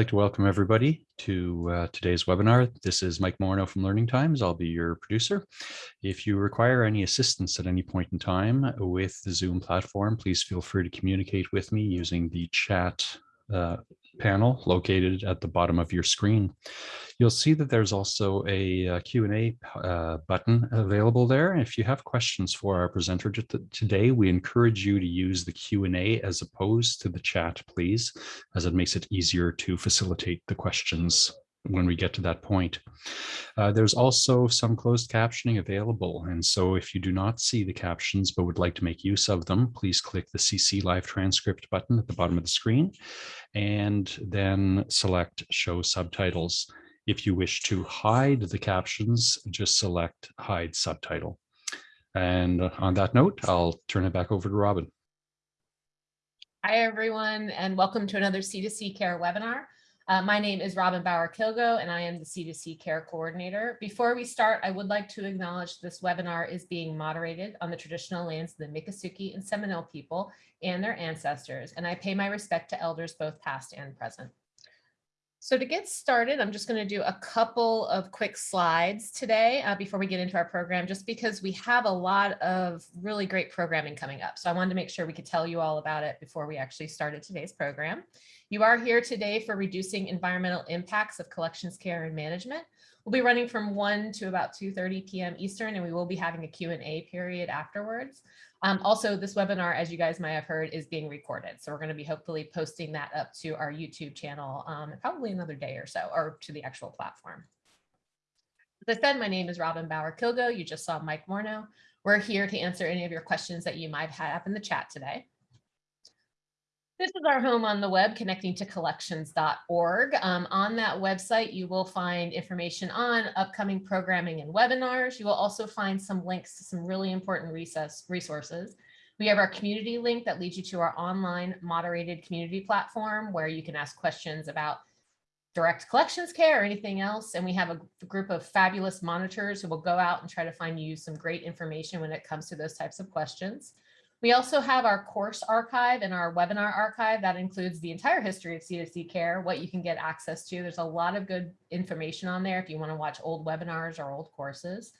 Like to welcome everybody to uh, today's webinar. This is Mike Morneau from Learning Times. I'll be your producer. If you require any assistance at any point in time with the Zoom platform, please feel free to communicate with me using the chat uh, panel located at the bottom of your screen. You'll see that there's also a, a Q&A uh, button available there. If you have questions for our presenter today, we encourage you to use the Q&A as opposed to the chat, please, as it makes it easier to facilitate the questions when we get to that point. Uh, there's also some closed captioning available. And so if you do not see the captions but would like to make use of them, please click the CC live transcript button at the bottom of the screen and then select show subtitles. If you wish to hide the captions, just select hide subtitle. And on that note, I'll turn it back over to Robin. Hi, everyone, and welcome to another C2C Care webinar. Uh, my name is Robin Bauer-Kilgo, and I am the C2C Care Coordinator. Before we start, I would like to acknowledge this webinar is being moderated on the traditional lands of the Miccosukee and Seminole people and their ancestors, and I pay my respect to elders both past and present. So to get started, I'm just going to do a couple of quick slides today uh, before we get into our program, just because we have a lot of really great programming coming up. So I wanted to make sure we could tell you all about it before we actually started today's program. You are here today for reducing environmental impacts of collections care and management. We'll be running from 1 to about 2.30 p.m. Eastern, and we will be having a Q&A period afterwards. Um, also, this webinar, as you guys might have heard, is being recorded. So we're going to be hopefully posting that up to our YouTube channel um, probably another day or so, or to the actual platform. As I said, my name is Robin Bauer-Kilgo. You just saw Mike Morneau. We're here to answer any of your questions that you might have in the chat today. This is our home on the web connecting to collections.org. Um, on that website, you will find information on upcoming programming and webinars. You will also find some links to some really important resources. We have our community link that leads you to our online moderated community platform where you can ask questions about direct collections care or anything else. And we have a group of fabulous monitors who will go out and try to find you some great information when it comes to those types of questions. We also have our course archive and our webinar archive that includes the entire history of C2C care, what you can get access to. There's a lot of good information on there if you want to watch old webinars or old courses.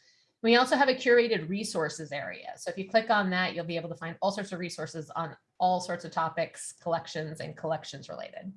We also have a curated resources area. So if you click on that, you'll be able to find all sorts of resources on all sorts of topics, collections and collections related.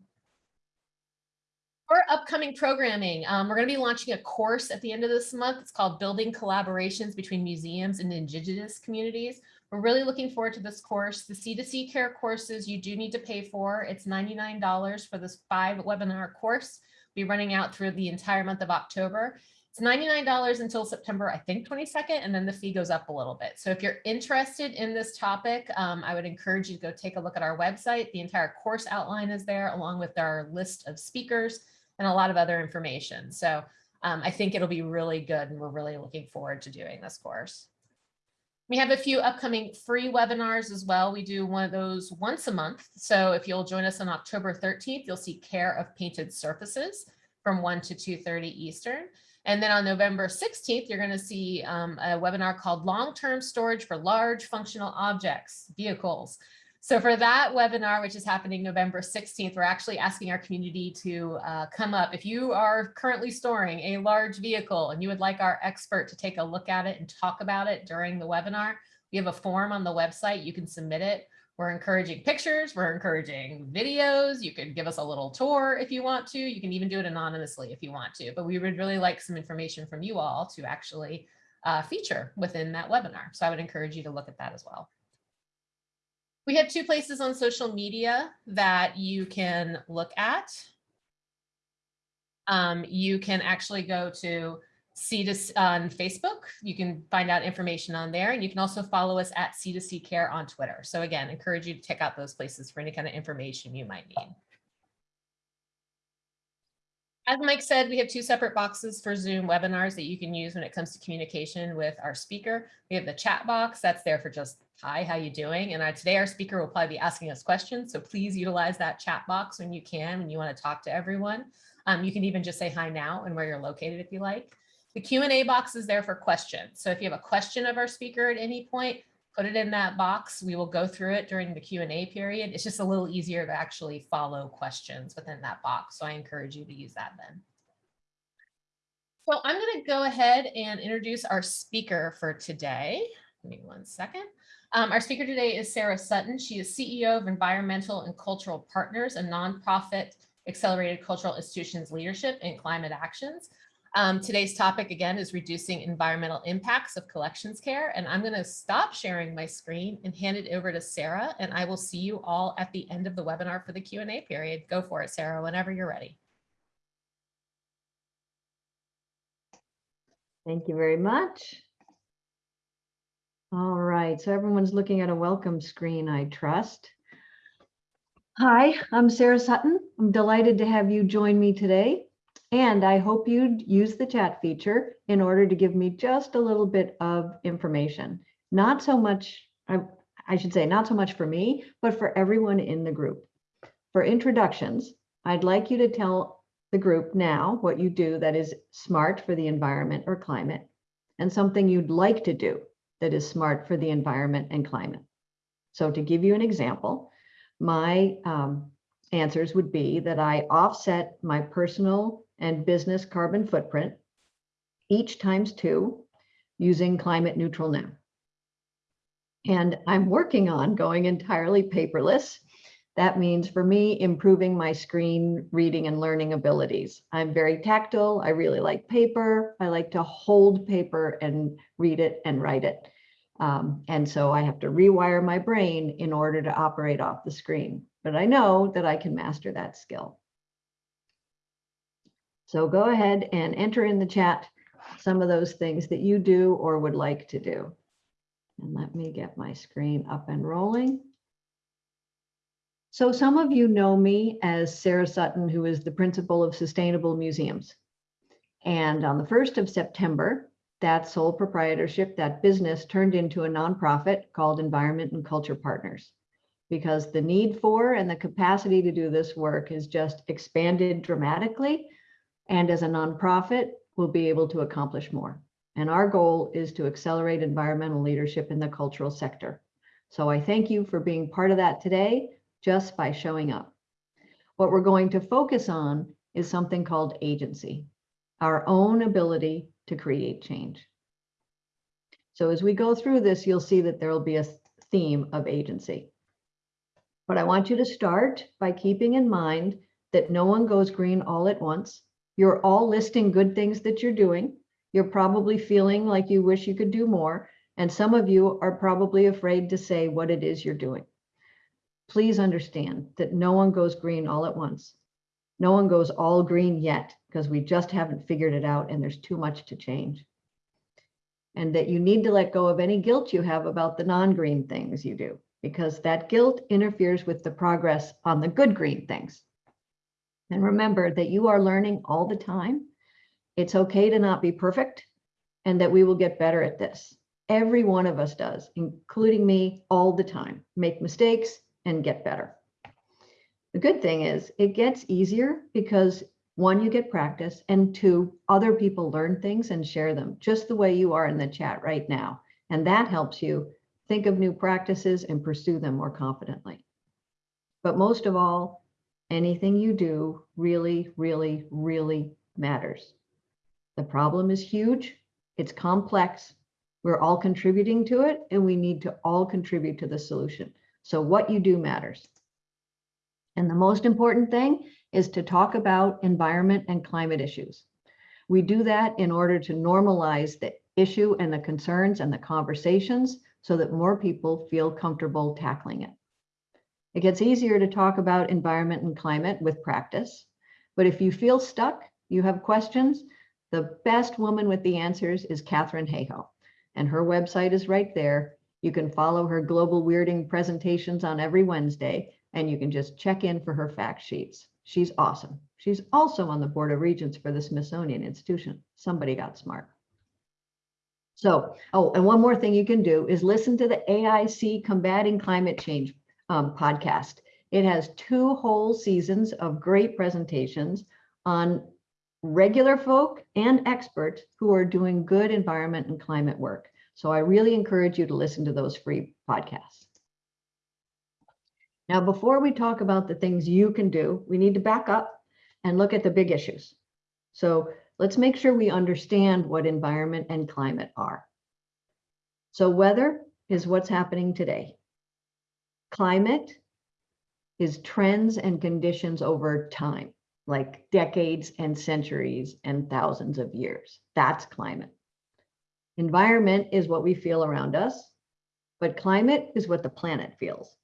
For upcoming programming, um, we're going to be launching a course at the end of this month. It's called Building Collaborations Between Museums and Indigenous Communities. We're really looking forward to this course. The C2C care courses you do need to pay for. It's $99 for this five webinar course. Be running out through the entire month of October. It's $99 until September, I think 22nd, and then the fee goes up a little bit. So if you're interested in this topic, um, I would encourage you to go take a look at our website. The entire course outline is there along with our list of speakers and a lot of other information. So um, I think it'll be really good and we're really looking forward to doing this course. We have a few upcoming free webinars as well. We do one of those once a month. So if you'll join us on October 13th, you'll see care of painted surfaces from 1 to 2.30 Eastern. And then on November 16th, you're going to see um, a webinar called Long-Term Storage for Large Functional Objects, Vehicles. So for that webinar, which is happening November 16th, we're actually asking our community to uh, come up. If you are currently storing a large vehicle and you would like our expert to take a look at it and talk about it during the webinar, we have a form on the website. You can submit it. We're encouraging pictures. We're encouraging videos. You can give us a little tour if you want to. You can even do it anonymously if you want to. But we would really like some information from you all to actually uh, feature within that webinar. So I would encourage you to look at that as well. We have two places on social media that you can look at. Um, you can actually go to C2C on Facebook. You can find out information on there and you can also follow us at C2C Care on Twitter. So again, encourage you to check out those places for any kind of information you might need. As Mike said, we have two separate boxes for Zoom webinars that you can use when it comes to communication with our speaker. We have the chat box that's there for just, hi, how you doing? And our, today our speaker will probably be asking us questions. So please utilize that chat box when you can, when you want to talk to everyone. Um, you can even just say hi now and where you're located if you like. The Q&A box is there for questions. So if you have a question of our speaker at any point, put it in that box. We will go through it during the Q and A period. It's just a little easier to actually follow questions within that box. So I encourage you to use that then. So I'm going to go ahead and introduce our speaker for today. Me one second. Um, our speaker today is Sarah Sutton. She is CEO of Environmental and Cultural Partners, a nonprofit accelerated cultural institutions leadership in climate actions. Um, today's topic again is reducing environmental impacts of collections care. And I'm going to stop sharing my screen and hand it over to Sarah. And I will see you all at the end of the webinar for the Q&A period. Go for it, Sarah, whenever you're ready. Thank you very much. All right, so everyone's looking at a welcome screen, I trust. Hi, I'm Sarah Sutton. I'm delighted to have you join me today. And I hope you'd use the chat feature in order to give me just a little bit of information. Not so much, I, I should say, not so much for me, but for everyone in the group. For introductions, I'd like you to tell the group now what you do that is smart for the environment or climate, and something you'd like to do that is smart for the environment and climate. So to give you an example, my um, answers would be that I offset my personal and business carbon footprint each times two using climate neutral now. And I'm working on going entirely paperless that means for me, improving my screen reading and learning abilities. I'm very tactile. I really like paper. I like to hold paper and read it and write it. Um, and so I have to rewire my brain in order to operate off the screen. But I know that I can master that skill. So go ahead and enter in the chat some of those things that you do or would like to do. And let me get my screen up and rolling. So some of you know me as Sarah Sutton, who is the principal of Sustainable Museums. And on the 1st of September, that sole proprietorship, that business turned into a nonprofit called Environment and Culture Partners because the need for and the capacity to do this work is just expanded dramatically. And as a nonprofit, we'll be able to accomplish more. And our goal is to accelerate environmental leadership in the cultural sector. So I thank you for being part of that today just by showing up. What we're going to focus on is something called agency, our own ability to create change. So as we go through this, you'll see that there will be a theme of agency. But I want you to start by keeping in mind that no one goes green all at once. You're all listing good things that you're doing. You're probably feeling like you wish you could do more. And some of you are probably afraid to say what it is you're doing please understand that no one goes green all at once. No one goes all green yet because we just haven't figured it out and there's too much to change. And that you need to let go of any guilt you have about the non-green things you do because that guilt interferes with the progress on the good green things. And remember that you are learning all the time. It's okay to not be perfect and that we will get better at this. Every one of us does, including me all the time. Make mistakes, and get better. The good thing is it gets easier because one, you get practice, and two, other people learn things and share them just the way you are in the chat right now. And that helps you think of new practices and pursue them more confidently. But most of all, anything you do really, really, really matters. The problem is huge, it's complex, we're all contributing to it, and we need to all contribute to the solution. So what you do matters. And the most important thing is to talk about environment and climate issues. We do that in order to normalize the issue and the concerns and the conversations so that more people feel comfortable tackling it. It gets easier to talk about environment and climate with practice, but if you feel stuck, you have questions, the best woman with the answers is Katharine Hayhoe, and her website is right there, you can follow her global weirding presentations on every Wednesday, and you can just check in for her fact sheets. She's awesome. She's also on the Board of Regents for the Smithsonian Institution. Somebody got smart. So, oh, and one more thing you can do is listen to the AIC Combating Climate Change um, podcast. It has two whole seasons of great presentations on regular folk and experts who are doing good environment and climate work. So I really encourage you to listen to those free podcasts. Now, before we talk about the things you can do, we need to back up and look at the big issues. So let's make sure we understand what environment and climate are. So weather is what's happening today. Climate is trends and conditions over time, like decades and centuries and thousands of years. That's climate. Environment is what we feel around us, but climate is what the planet feels.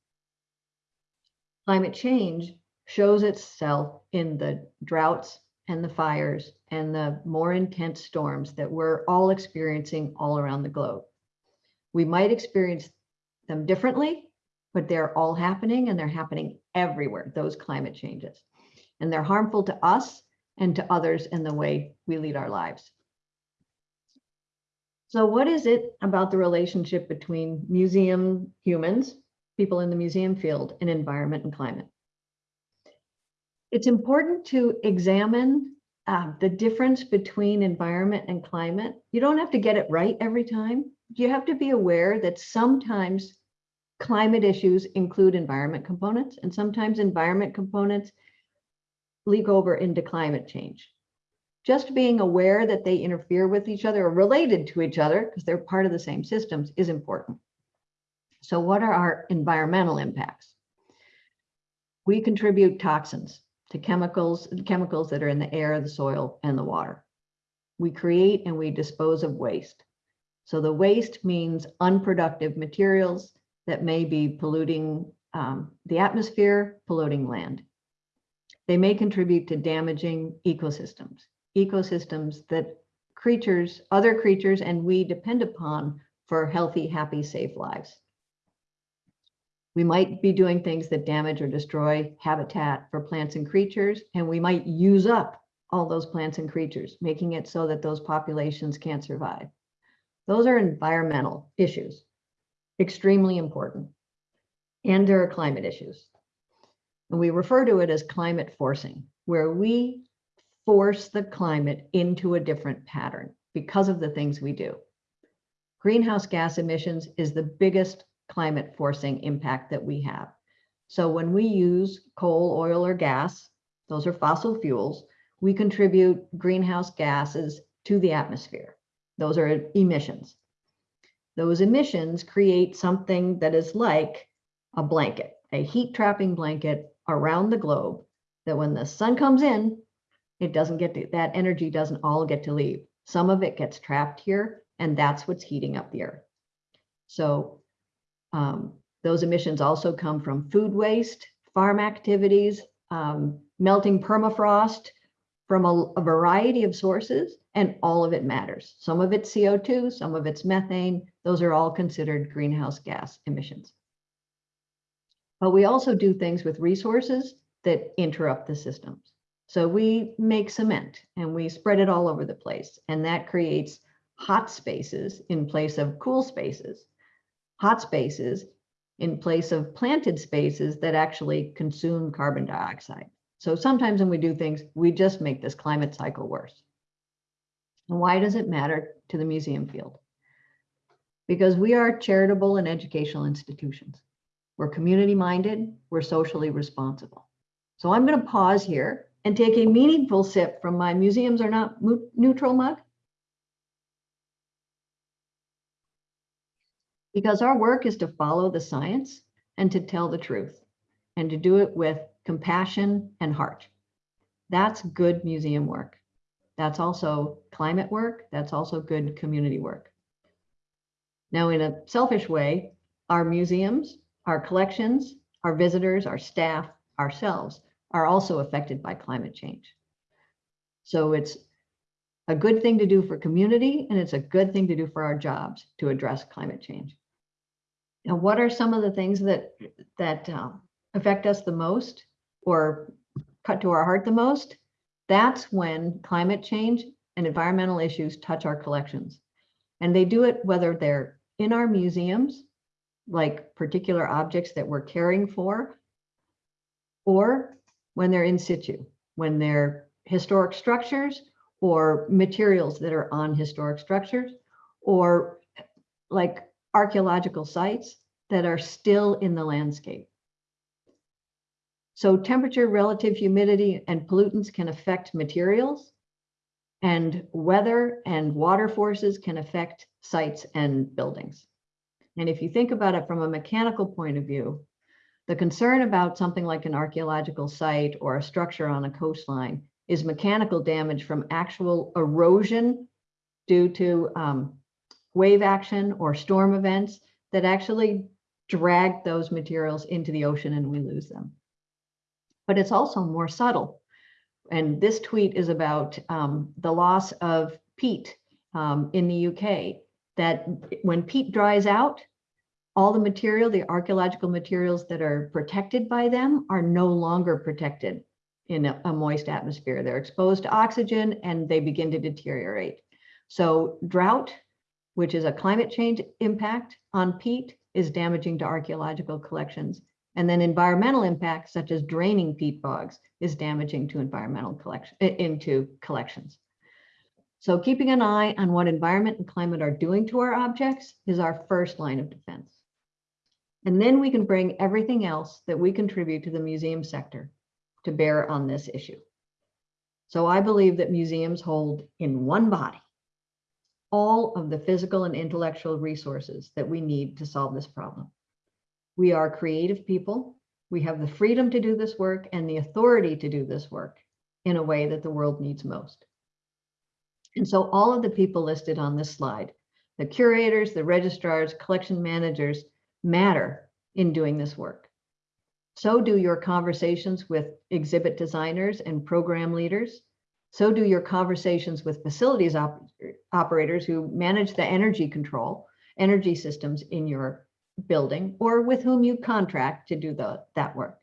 Climate change shows itself in the droughts and the fires and the more intense storms that we're all experiencing all around the globe. We might experience them differently, but they're all happening and they're happening everywhere, those climate changes. And they're harmful to us and to others in the way we lead our lives. So what is it about the relationship between museum humans, people in the museum field, in environment and climate? It's important to examine uh, the difference between environment and climate. You don't have to get it right every time. You have to be aware that sometimes climate issues include environment components and sometimes environment components leak over into climate change. Just being aware that they interfere with each other or related to each other because they're part of the same systems is important. So what are our environmental impacts? We contribute toxins to chemicals, chemicals that are in the air, the soil, and the water. We create and we dispose of waste. So the waste means unproductive materials that may be polluting um, the atmosphere, polluting land. They may contribute to damaging ecosystems, ecosystems that creatures, other creatures, and we depend upon for healthy, happy, safe lives. We might be doing things that damage or destroy habitat for plants and creatures, and we might use up all those plants and creatures, making it so that those populations can't survive. Those are environmental issues extremely important. And there are climate issues. And we refer to it as climate forcing, where we force the climate into a different pattern because of the things we do. Greenhouse gas emissions is the biggest climate forcing impact that we have. So when we use coal, oil, or gas, those are fossil fuels, we contribute greenhouse gases to the atmosphere. Those are emissions those emissions create something that is like a blanket, a heat trapping blanket around the globe that when the sun comes in, it doesn't get to, that energy doesn't all get to leave. Some of it gets trapped here and that's what's heating up the earth. So um, those emissions also come from food waste, farm activities, um, melting permafrost from a, a variety of sources and all of it matters. Some of it's CO2, some of it's methane. Those are all considered greenhouse gas emissions. But we also do things with resources that interrupt the systems. So we make cement and we spread it all over the place. And that creates hot spaces in place of cool spaces, hot spaces in place of planted spaces that actually consume carbon dioxide. So sometimes when we do things, we just make this climate cycle worse. And why does it matter to the museum field? Because we are charitable and educational institutions. We're community minded, we're socially responsible. So I'm going to pause here and take a meaningful sip from my museums are not neutral mug. Because our work is to follow the science and to tell the truth and to do it with compassion and heart. That's good museum work. That's also climate work. That's also good community work. Now, in a selfish way, our museums, our collections, our visitors, our staff, ourselves are also affected by climate change. So it's a good thing to do for community and it's a good thing to do for our jobs to address climate change. Now, what are some of the things that that uh, affect us the most or cut to our heart the most? That's when climate change and environmental issues touch our collections. And they do it whether they're in our museums, like particular objects that we're caring for, or when they're in situ, when they're historic structures or materials that are on historic structures, or like archaeological sites that are still in the landscape. So temperature, relative humidity, and pollutants can affect materials. And weather and water forces can affect sites and buildings. And if you think about it from a mechanical point of view, the concern about something like an archaeological site or a structure on a coastline is mechanical damage from actual erosion due to um, wave action or storm events that actually drag those materials into the ocean and we lose them. But it's also more subtle. And this tweet is about um, the loss of peat um, in the UK, that when peat dries out, all the material, the archaeological materials that are protected by them are no longer protected in a, a moist atmosphere. They're exposed to oxygen and they begin to deteriorate. So drought, which is a climate change impact on peat, is damaging to archaeological collections. And then environmental impacts such as draining peat bogs is damaging to environmental collection eh, into collections. So keeping an eye on what environment and climate are doing to our objects is our first line of defense. And then we can bring everything else that we contribute to the museum sector to bear on this issue. So I believe that museums hold in one body all of the physical and intellectual resources that we need to solve this problem. We are creative people. We have the freedom to do this work and the authority to do this work in a way that the world needs most. And so all of the people listed on this slide, the curators, the registrars, collection managers matter in doing this work. So do your conversations with exhibit designers and program leaders, so do your conversations with facilities op operators who manage the energy control, energy systems in your building, or with whom you contract to do the, that work.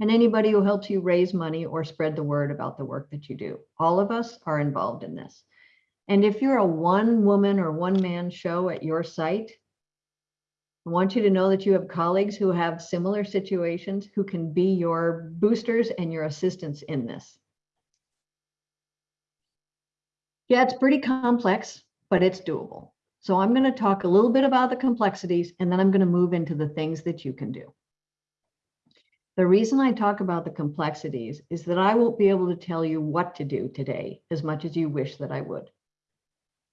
And anybody who helps you raise money or spread the word about the work that you do. All of us are involved in this. And if you're a one woman or one man show at your site, I want you to know that you have colleagues who have similar situations who can be your boosters and your assistants in this. Yeah, it's pretty complex, but it's doable. So I'm going to talk a little bit about the complexities and then I'm going to move into the things that you can do. The reason I talk about the complexities is that I won't be able to tell you what to do today as much as you wish that I would.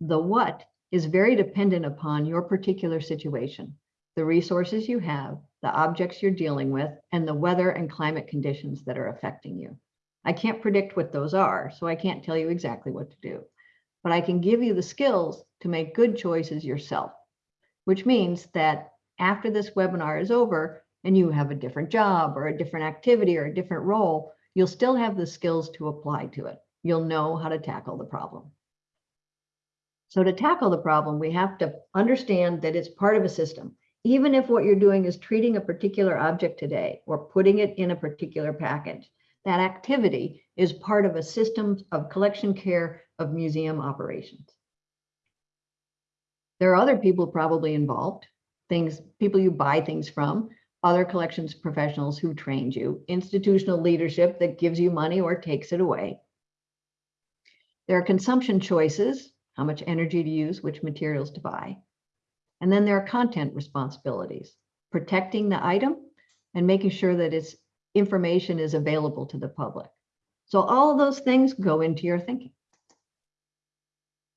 The what is very dependent upon your particular situation, the resources you have, the objects you're dealing with, and the weather and climate conditions that are affecting you. I can't predict what those are, so I can't tell you exactly what to do but I can give you the skills to make good choices yourself, which means that after this webinar is over and you have a different job or a different activity or a different role, you'll still have the skills to apply to it. You'll know how to tackle the problem. So to tackle the problem, we have to understand that it's part of a system. Even if what you're doing is treating a particular object today or putting it in a particular package, that activity is part of a system of collection care of museum operations. There are other people probably involved, things, people you buy things from, other collections professionals who trained you, institutional leadership that gives you money or takes it away. There are consumption choices, how much energy to use, which materials to buy. And then there are content responsibilities, protecting the item and making sure that its information is available to the public. So all of those things go into your thinking.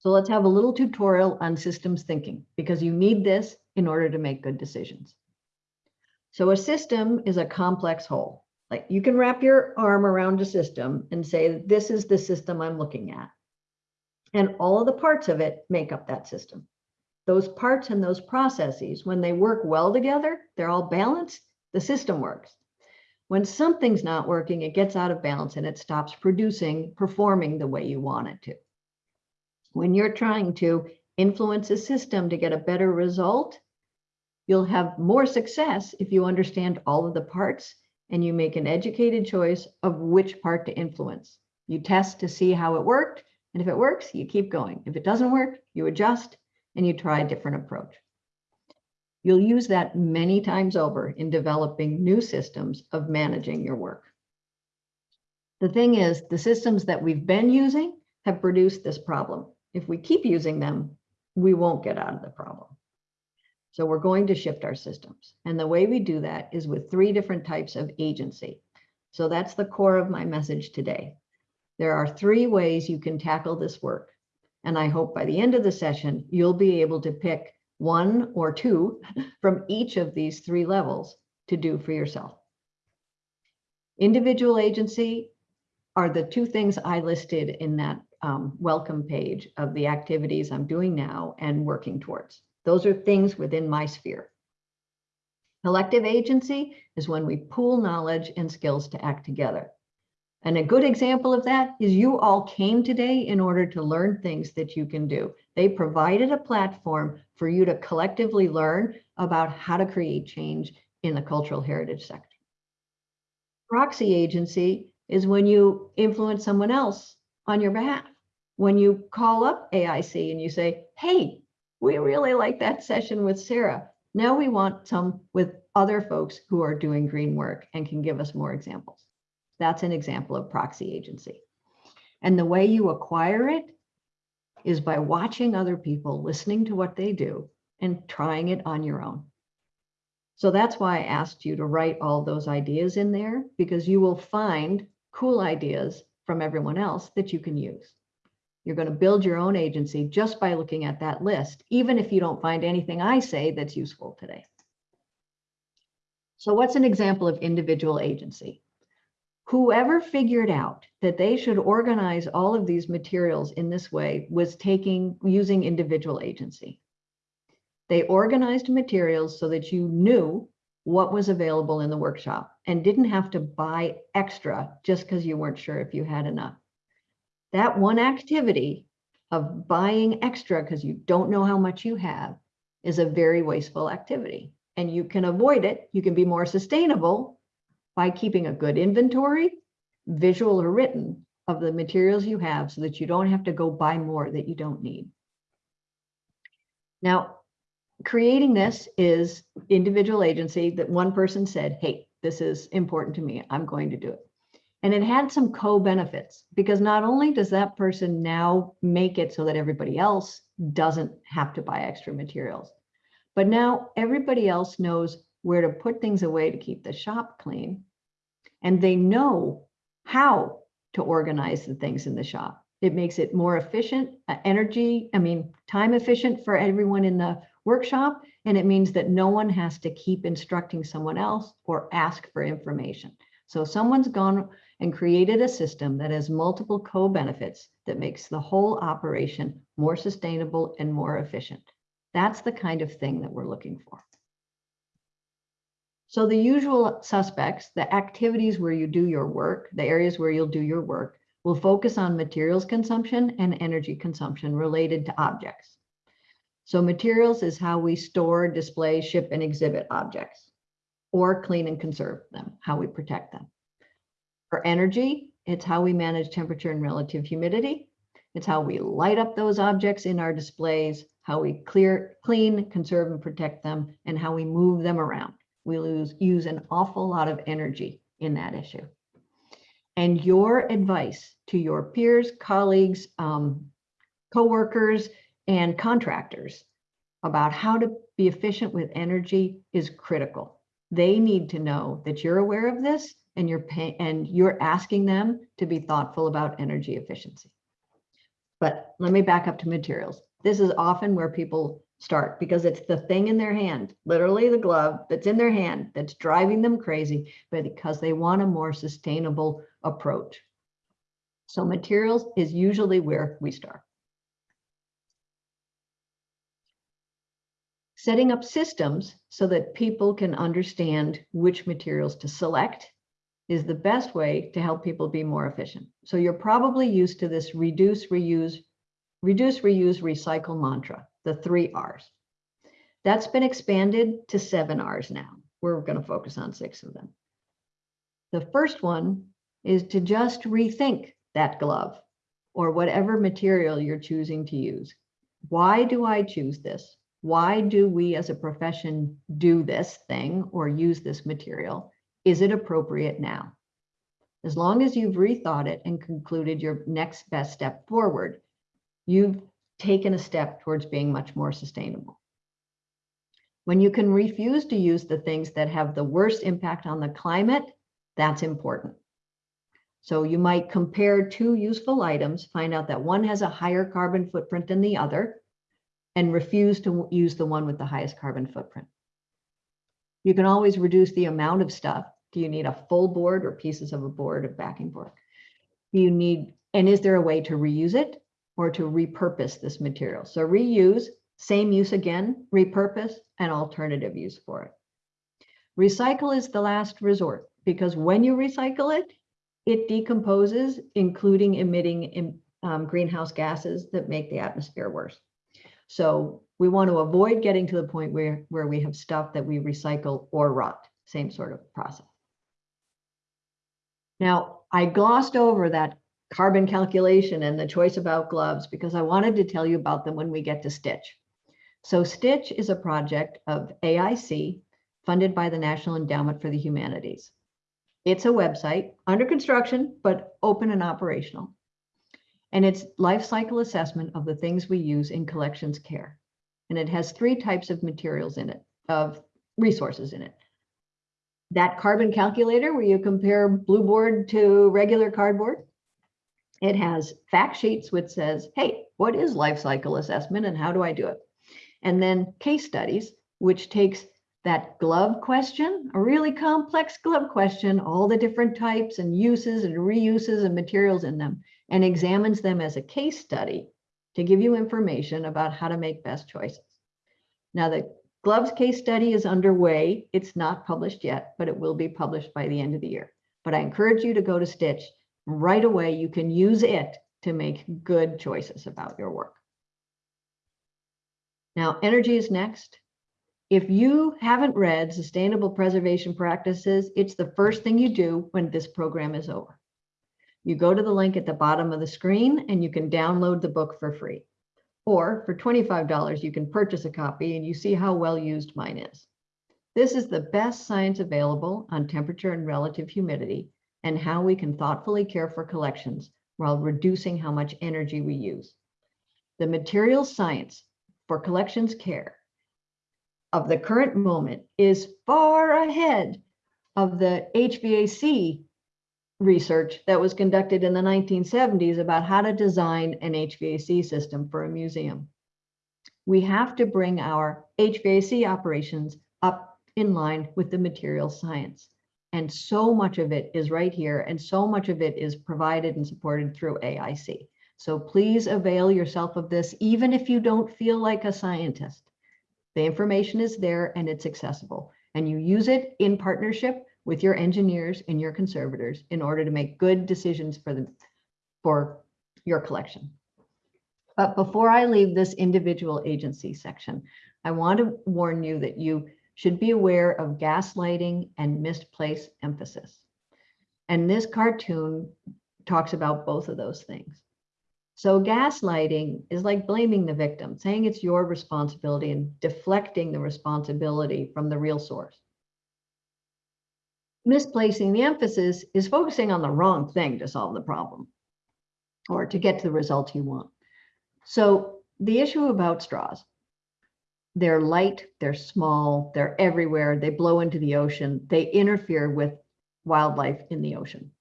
So let's have a little tutorial on systems thinking because you need this in order to make good decisions. So a system is a complex whole. Like you can wrap your arm around a system and say, this is the system I'm looking at. And all of the parts of it make up that system. Those parts and those processes, when they work well together, they're all balanced, the system works. When something's not working, it gets out of balance and it stops producing, performing the way you want it to. When you're trying to influence a system to get a better result, you'll have more success if you understand all of the parts and you make an educated choice of which part to influence. You test to see how it worked, and if it works, you keep going. If it doesn't work, you adjust and you try a different approach. You'll use that many times over in developing new systems of managing your work. The thing is, the systems that we've been using have produced this problem if we keep using them, we won't get out of the problem. So we're going to shift our systems. And the way we do that is with three different types of agency. So that's the core of my message today. There are three ways you can tackle this work. And I hope by the end of the session, you'll be able to pick one or two from each of these three levels to do for yourself. Individual agency are the two things I listed in that um, welcome page of the activities I'm doing now and working towards. Those are things within my sphere. Collective agency is when we pool knowledge and skills to act together. And a good example of that is you all came today in order to learn things that you can do. They provided a platform for you to collectively learn about how to create change in the cultural heritage sector. Proxy agency is when you influence someone else on your behalf. When you call up AIC and you say, hey, we really like that session with Sarah. Now we want some with other folks who are doing green work and can give us more examples. That's an example of proxy agency. And the way you acquire it is by watching other people, listening to what they do and trying it on your own. So that's why I asked you to write all those ideas in there because you will find cool ideas from everyone else that you can use. You're going to build your own agency just by looking at that list, even if you don't find anything I say that's useful today. So what's an example of individual agency? Whoever figured out that they should organize all of these materials in this way was taking using individual agency. They organized materials so that you knew what was available in the workshop and didn't have to buy extra just because you weren't sure if you had enough. That one activity of buying extra because you don't know how much you have is a very wasteful activity and you can avoid it. You can be more sustainable by keeping a good inventory, visual or written, of the materials you have so that you don't have to go buy more that you don't need. Now, creating this is individual agency that one person said, hey, this is important to me. I'm going to do it. And it had some co-benefits because not only does that person now make it so that everybody else doesn't have to buy extra materials, but now everybody else knows where to put things away to keep the shop clean. And they know how to organize the things in the shop. It makes it more efficient, uh, energy, I mean, time efficient for everyone in the workshop. And it means that no one has to keep instructing someone else or ask for information. So someone's gone and created a system that has multiple co-benefits that makes the whole operation more sustainable and more efficient. That's the kind of thing that we're looking for. So the usual suspects, the activities where you do your work, the areas where you'll do your work, will focus on materials consumption and energy consumption related to objects. So materials is how we store, display, ship, and exhibit objects, or clean and conserve them, how we protect them. For energy, it's how we manage temperature and relative humidity. It's how we light up those objects in our displays, how we clear, clean, conserve, and protect them, and how we move them around. We lose, use an awful lot of energy in that issue. And your advice to your peers, colleagues, um, coworkers, and contractors about how to be efficient with energy is critical. They need to know that you're aware of this and you're pay, and you're asking them to be thoughtful about energy efficiency. But let me back up to materials. This is often where people start because it's the thing in their hand, literally the glove that's in their hand that's driving them crazy, but because they want a more sustainable approach. So materials is usually where we start. Setting up systems so that people can understand which materials to select is the best way to help people be more efficient. So you're probably used to this reduce, reuse, reduce, reuse, recycle mantra the three R's. That's been expanded to seven R's now. We're going to focus on six of them. The first one is to just rethink that glove or whatever material you're choosing to use. Why do I choose this? Why do we as a profession do this thing or use this material? Is it appropriate now? As long as you've rethought it and concluded your next best step forward, you've taken a step towards being much more sustainable. When you can refuse to use the things that have the worst impact on the climate, that's important. So you might compare two useful items, find out that one has a higher carbon footprint than the other, and refuse to use the one with the highest carbon footprint. You can always reduce the amount of stuff. Do you need a full board or pieces of a board of backing board? Do you need, and is there a way to reuse it or to repurpose this material? So reuse, same use again, repurpose, and alternative use for it. Recycle is the last resort because when you recycle it, it decomposes, including emitting um, greenhouse gases that make the atmosphere worse. So we want to avoid getting to the point where, where we have stuff that we recycle or rot, same sort of process. Now, I glossed over that carbon calculation and the choice about gloves because I wanted to tell you about them when we get to Stitch. So Stitch is a project of AIC funded by the National Endowment for the Humanities. It's a website under construction, but open and operational. And it's life cycle assessment of the things we use in collections care. And it has three types of materials in it, of resources in it. That carbon calculator where you compare blue board to regular cardboard. It has fact sheets which says, hey, what is life cycle assessment and how do I do it? And then case studies, which takes that glove question, a really complex glove question, all the different types and uses and reuses and materials in them, and examines them as a case study to give you information about how to make best choices. Now, the gloves case study is underway. It's not published yet, but it will be published by the end of the year. But I encourage you to go to Stitch right away. You can use it to make good choices about your work. Now, energy is next. If you haven't read Sustainable Preservation Practices, it's the first thing you do when this program is over. You go to the link at the bottom of the screen and you can download the book for free. Or for $25, you can purchase a copy and you see how well used mine is. This is the best science available on temperature and relative humidity and how we can thoughtfully care for collections while reducing how much energy we use. The material science for collections care of the current moment is far ahead of the HVAC research that was conducted in the 1970s about how to design an HVAC system for a museum. We have to bring our HVAC operations up in line with the material science. And so much of it is right here, and so much of it is provided and supported through AIC. So please avail yourself of this, even if you don't feel like a scientist. The information is there and it's accessible, and you use it in partnership with your engineers and your conservators in order to make good decisions for the for your collection. But before I leave this individual agency section, I want to warn you that you should be aware of gaslighting and misplaced emphasis. And this cartoon talks about both of those things. So gaslighting is like blaming the victim, saying it's your responsibility and deflecting the responsibility from the real source. Misplacing the emphasis is focusing on the wrong thing to solve the problem or to get to the result you want. So the issue about straws, they're light, they're small, they're everywhere, they blow into the ocean, they interfere with wildlife in the ocean.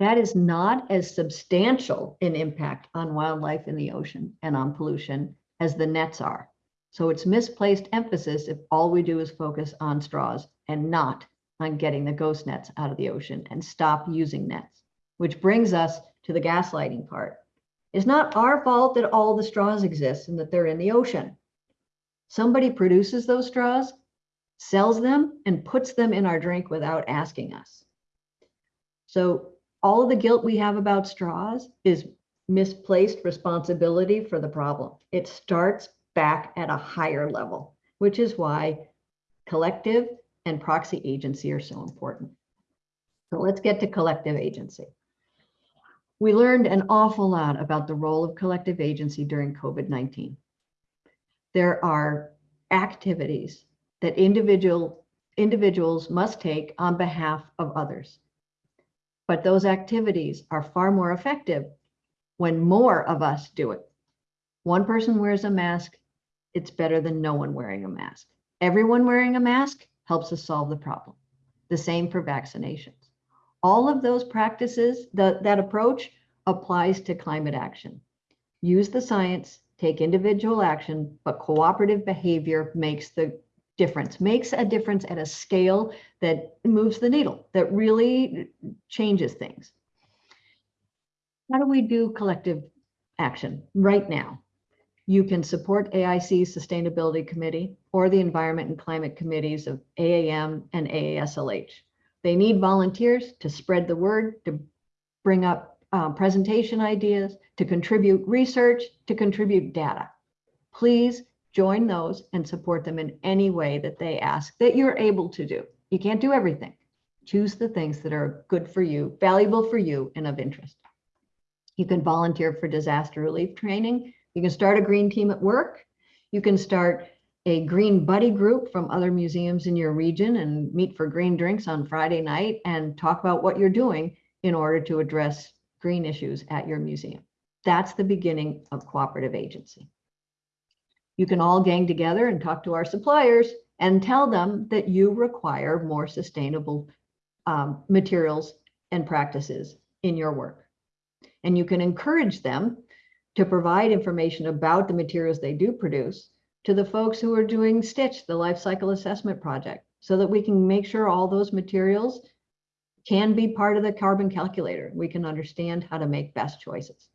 That is not as substantial an impact on wildlife in the ocean and on pollution as the nets are. So it's misplaced emphasis if all we do is focus on straws and not on getting the ghost nets out of the ocean and stop using nets, which brings us to the gaslighting part. It's not our fault that all the straws exist and that they're in the ocean. Somebody produces those straws, sells them, and puts them in our drink without asking us. So all of the guilt we have about straws is misplaced responsibility for the problem. It starts back at a higher level, which is why collective and proxy agency are so important. So let's get to collective agency. We learned an awful lot about the role of collective agency during COVID-19. There are activities that individual, individuals must take on behalf of others. But those activities are far more effective when more of us do it. One person wears a mask, it's better than no one wearing a mask. Everyone wearing a mask helps us solve the problem. The same for vaccinations. All of those practices, the, that approach applies to climate action. Use the science, take individual action, but cooperative behavior makes the difference, makes a difference at a scale that moves the needle, that really changes things. How do we do collective action right now? You can support AIC's Sustainability Committee or the Environment and Climate Committees of AAM and AASLH. They need volunteers to spread the word, to bring up uh, presentation ideas, to contribute research, to contribute data. Please join those and support them in any way that they ask that you're able to do. You can't do everything. Choose the things that are good for you, valuable for you, and of interest. You can volunteer for disaster relief training. You can start a green team at work. You can start a green buddy group from other museums in your region and meet for green drinks on Friday night and talk about what you're doing in order to address green issues at your museum. That's the beginning of cooperative agency. You can all gang together and talk to our suppliers and tell them that you require more sustainable um, materials and practices in your work. And you can encourage them to provide information about the materials they do produce to the folks who are doing STiCH, the life cycle assessment project, so that we can make sure all those materials can be part of the carbon calculator. We can understand how to make best choices.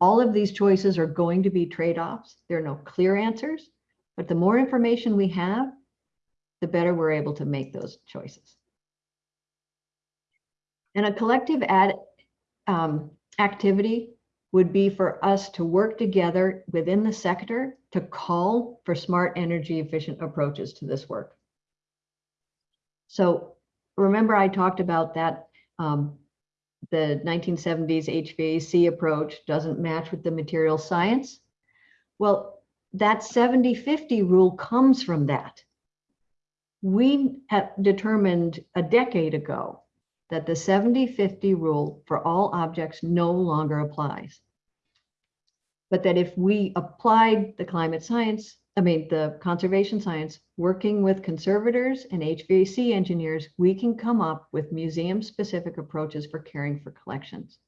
All of these choices are going to be trade-offs. There are no clear answers, but the more information we have, the better we're able to make those choices. And a collective ad, um, activity would be for us to work together within the sector to call for smart energy efficient approaches to this work. So remember I talked about that um, the 1970s HVAC approach doesn't match with the material science. Well, that 70-50 rule comes from that. We have determined a decade ago that the 70-50 rule for all objects no longer applies. But that if we applied the climate science, I mean, the conservation science, working with conservators and HVAC engineers, we can come up with museum-specific approaches for caring for collections.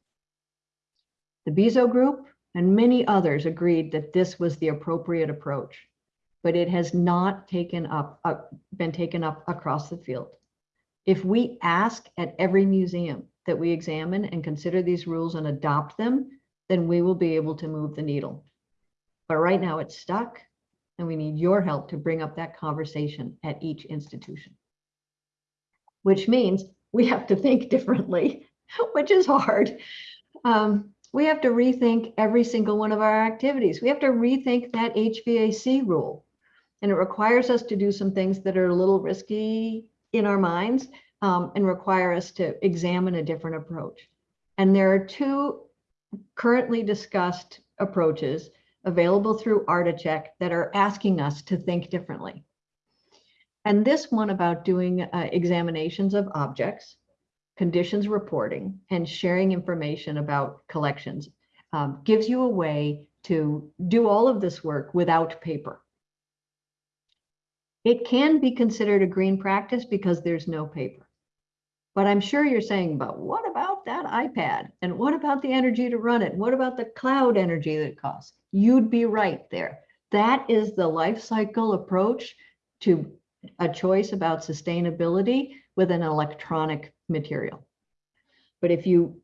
The Bizot Group and many others agreed that this was the appropriate approach, but it has not taken up, uh, been taken up across the field. If we ask at every museum that we examine and consider these rules and adopt them, then we will be able to move the needle. But right now it's stuck and we need your help to bring up that conversation at each institution. Which means we have to think differently, which is hard. Um, we have to rethink every single one of our activities. We have to rethink that HVAC rule. And it requires us to do some things that are a little risky in our minds um, and require us to examine a different approach. And there are two currently discussed approaches available through Articheck that are asking us to think differently. And this one about doing uh, examinations of objects, conditions reporting, and sharing information about collections um, gives you a way to do all of this work without paper. It can be considered a green practice because there's no paper. But I'm sure you're saying, but what about that iPad? And what about the energy to run it? What about the cloud energy that it costs? You'd be right there. That is the life cycle approach to a choice about sustainability with an electronic material. But if you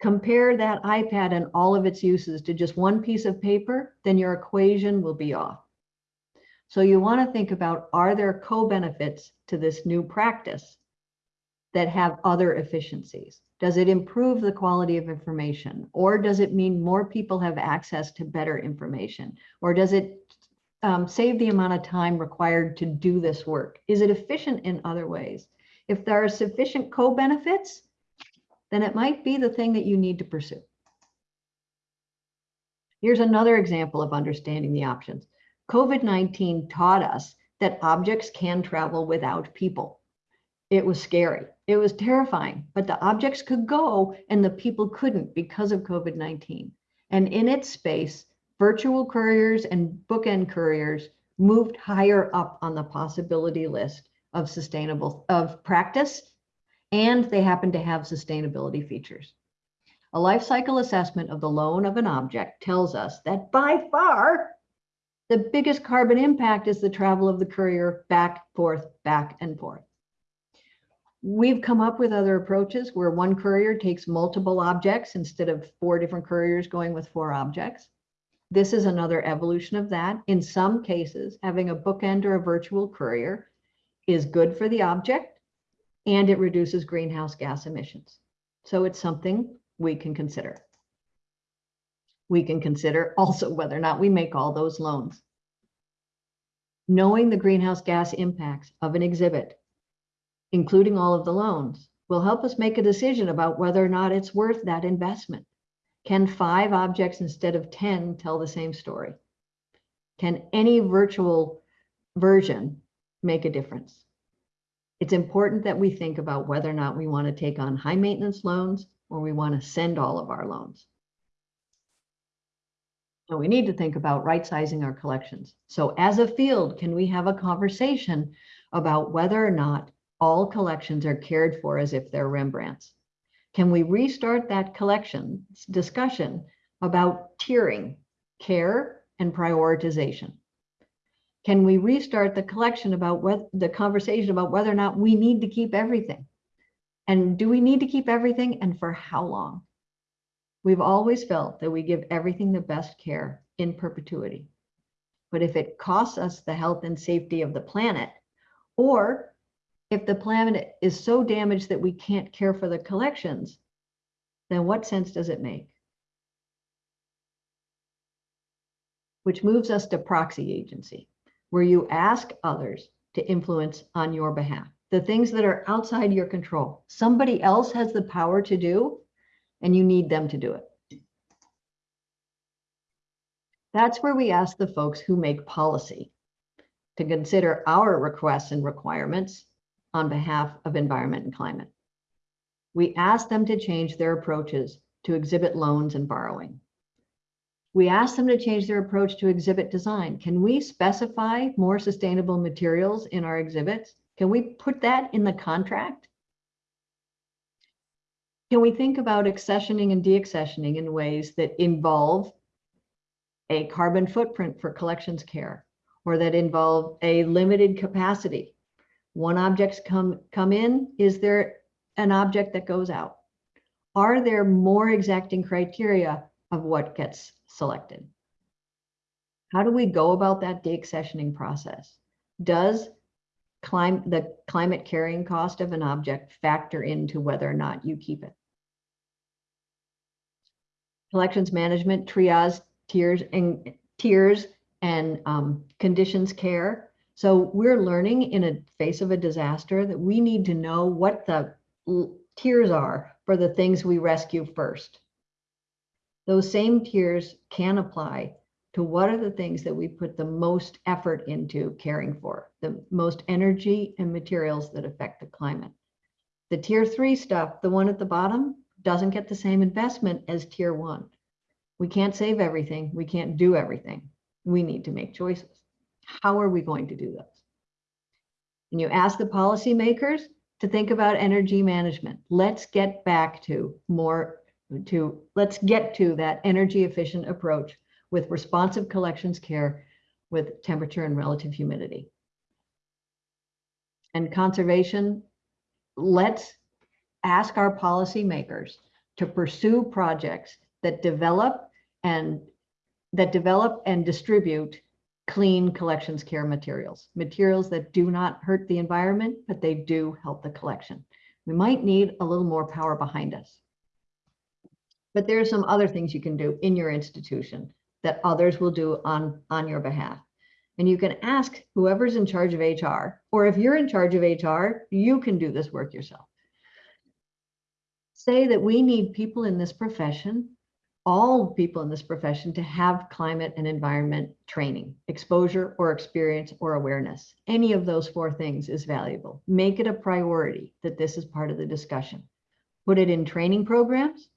compare that iPad and all of its uses to just one piece of paper, then your equation will be off. So you want to think about, are there co-benefits to this new practice that have other efficiencies? Does it improve the quality of information? Or does it mean more people have access to better information? Or does it um, save the amount of time required to do this work? Is it efficient in other ways? If there are sufficient co-benefits, then it might be the thing that you need to pursue. Here's another example of understanding the options. COVID-19 taught us that objects can travel without people. It was scary. It was terrifying, but the objects could go and the people couldn't because of COVID-19. And in its space, virtual couriers and bookend couriers moved higher up on the possibility list of sustainable, of practice, and they happen to have sustainability features. A life cycle assessment of the loan of an object tells us that by far, the biggest carbon impact is the travel of the courier back, forth, back and forth. We've come up with other approaches where one courier takes multiple objects instead of four different couriers going with four objects. This is another evolution of that. In some cases, having a bookend or a virtual courier is good for the object and it reduces greenhouse gas emissions. So it's something we can consider. We can consider also whether or not we make all those loans. Knowing the greenhouse gas impacts of an exhibit, including all of the loans, will help us make a decision about whether or not it's worth that investment. Can five objects instead of 10 tell the same story? Can any virtual version make a difference? It's important that we think about whether or not we want to take on high maintenance loans or we want to send all of our loans. So we need to think about right sizing our collections. So as a field, can we have a conversation about whether or not all collections are cared for as if they're Rembrandts? Can we restart that collection discussion about tiering, care, and prioritization? Can we restart the collection about what the conversation about whether or not we need to keep everything? And do we need to keep everything and for how long? We've always felt that we give everything the best care in perpetuity. But if it costs us the health and safety of the planet, or if the planet is so damaged that we can't care for the collections, then what sense does it make? Which moves us to proxy agency, where you ask others to influence on your behalf. The things that are outside your control, somebody else has the power to do, and you need them to do it. That's where we ask the folks who make policy to consider our requests and requirements on behalf of environment and climate. We ask them to change their approaches to exhibit loans and borrowing. We ask them to change their approach to exhibit design. Can we specify more sustainable materials in our exhibits? Can we put that in the contract? Can we think about accessioning and deaccessioning in ways that involve a carbon footprint for collections care or that involve a limited capacity one object's come, come in, is there an object that goes out? Are there more exacting criteria of what gets selected? How do we go about that deaccessioning process? Does clim the climate carrying cost of an object factor into whether or not you keep it? Collections management, triage, tiers and tiers and um, conditions care so we're learning in a face of a disaster that we need to know what the tiers are for the things we rescue first. Those same tiers can apply to what are the things that we put the most effort into caring for, the most energy and materials that affect the climate. The tier three stuff, the one at the bottom, doesn't get the same investment as tier one. We can't save everything. We can't do everything. We need to make choices. How are we going to do this? And you ask the policymakers to think about energy management. Let's get back to more to let's get to that energy efficient approach with responsive collections care with temperature and relative humidity. And conservation, let's ask our policymakers to pursue projects that develop and that develop and distribute clean collections care materials, materials that do not hurt the environment, but they do help the collection. We might need a little more power behind us. But there are some other things you can do in your institution that others will do on, on your behalf. And you can ask whoever's in charge of HR, or if you're in charge of HR, you can do this work yourself. Say that we need people in this profession all people in this profession to have climate and environment training, exposure or experience or awareness. Any of those four things is valuable. Make it a priority that this is part of the discussion. Put it in training programs.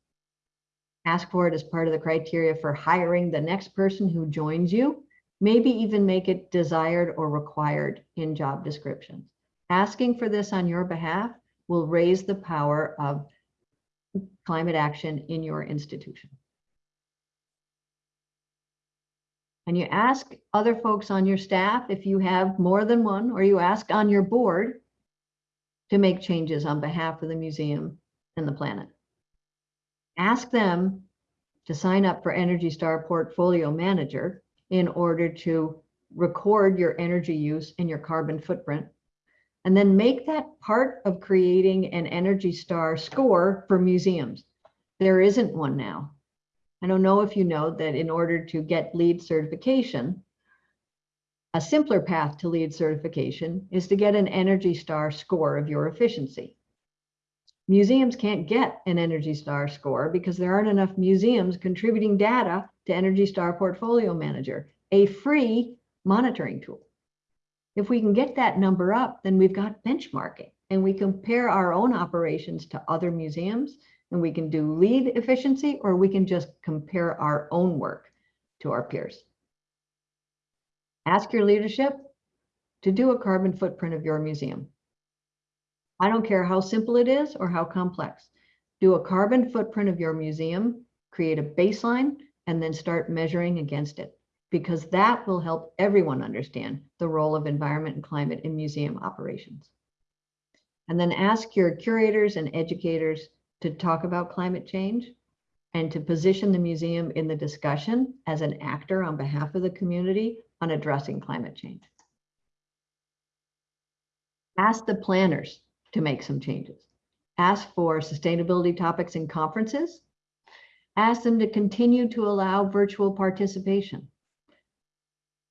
Ask for it as part of the criteria for hiring the next person who joins you maybe even make it desired or required in job descriptions. Asking for this on your behalf will raise the power of climate action in your institution. And you ask other folks on your staff if you have more than one, or you ask on your board to make changes on behalf of the museum and the planet. Ask them to sign up for Energy Star Portfolio Manager in order to record your energy use and your carbon footprint. And then make that part of creating an Energy Star score for museums. There isn't one now. I don't know if you know that in order to get LEED certification, a simpler path to LEED certification is to get an Energy Star score of your efficiency. Museums can't get an Energy Star score because there aren't enough museums contributing data to Energy Star Portfolio Manager, a free monitoring tool. If we can get that number up, then we've got benchmarking and we compare our own operations to other museums and we can do LEED efficiency or we can just compare our own work to our peers. Ask your leadership to do a carbon footprint of your museum. I don't care how simple it is or how complex. Do a carbon footprint of your museum, create a baseline, and then start measuring against it because that will help everyone understand the role of environment and climate in museum operations. And then ask your curators and educators to talk about climate change and to position the museum in the discussion as an actor on behalf of the community on addressing climate change. Ask the planners to make some changes. Ask for sustainability topics in conferences. Ask them to continue to allow virtual participation.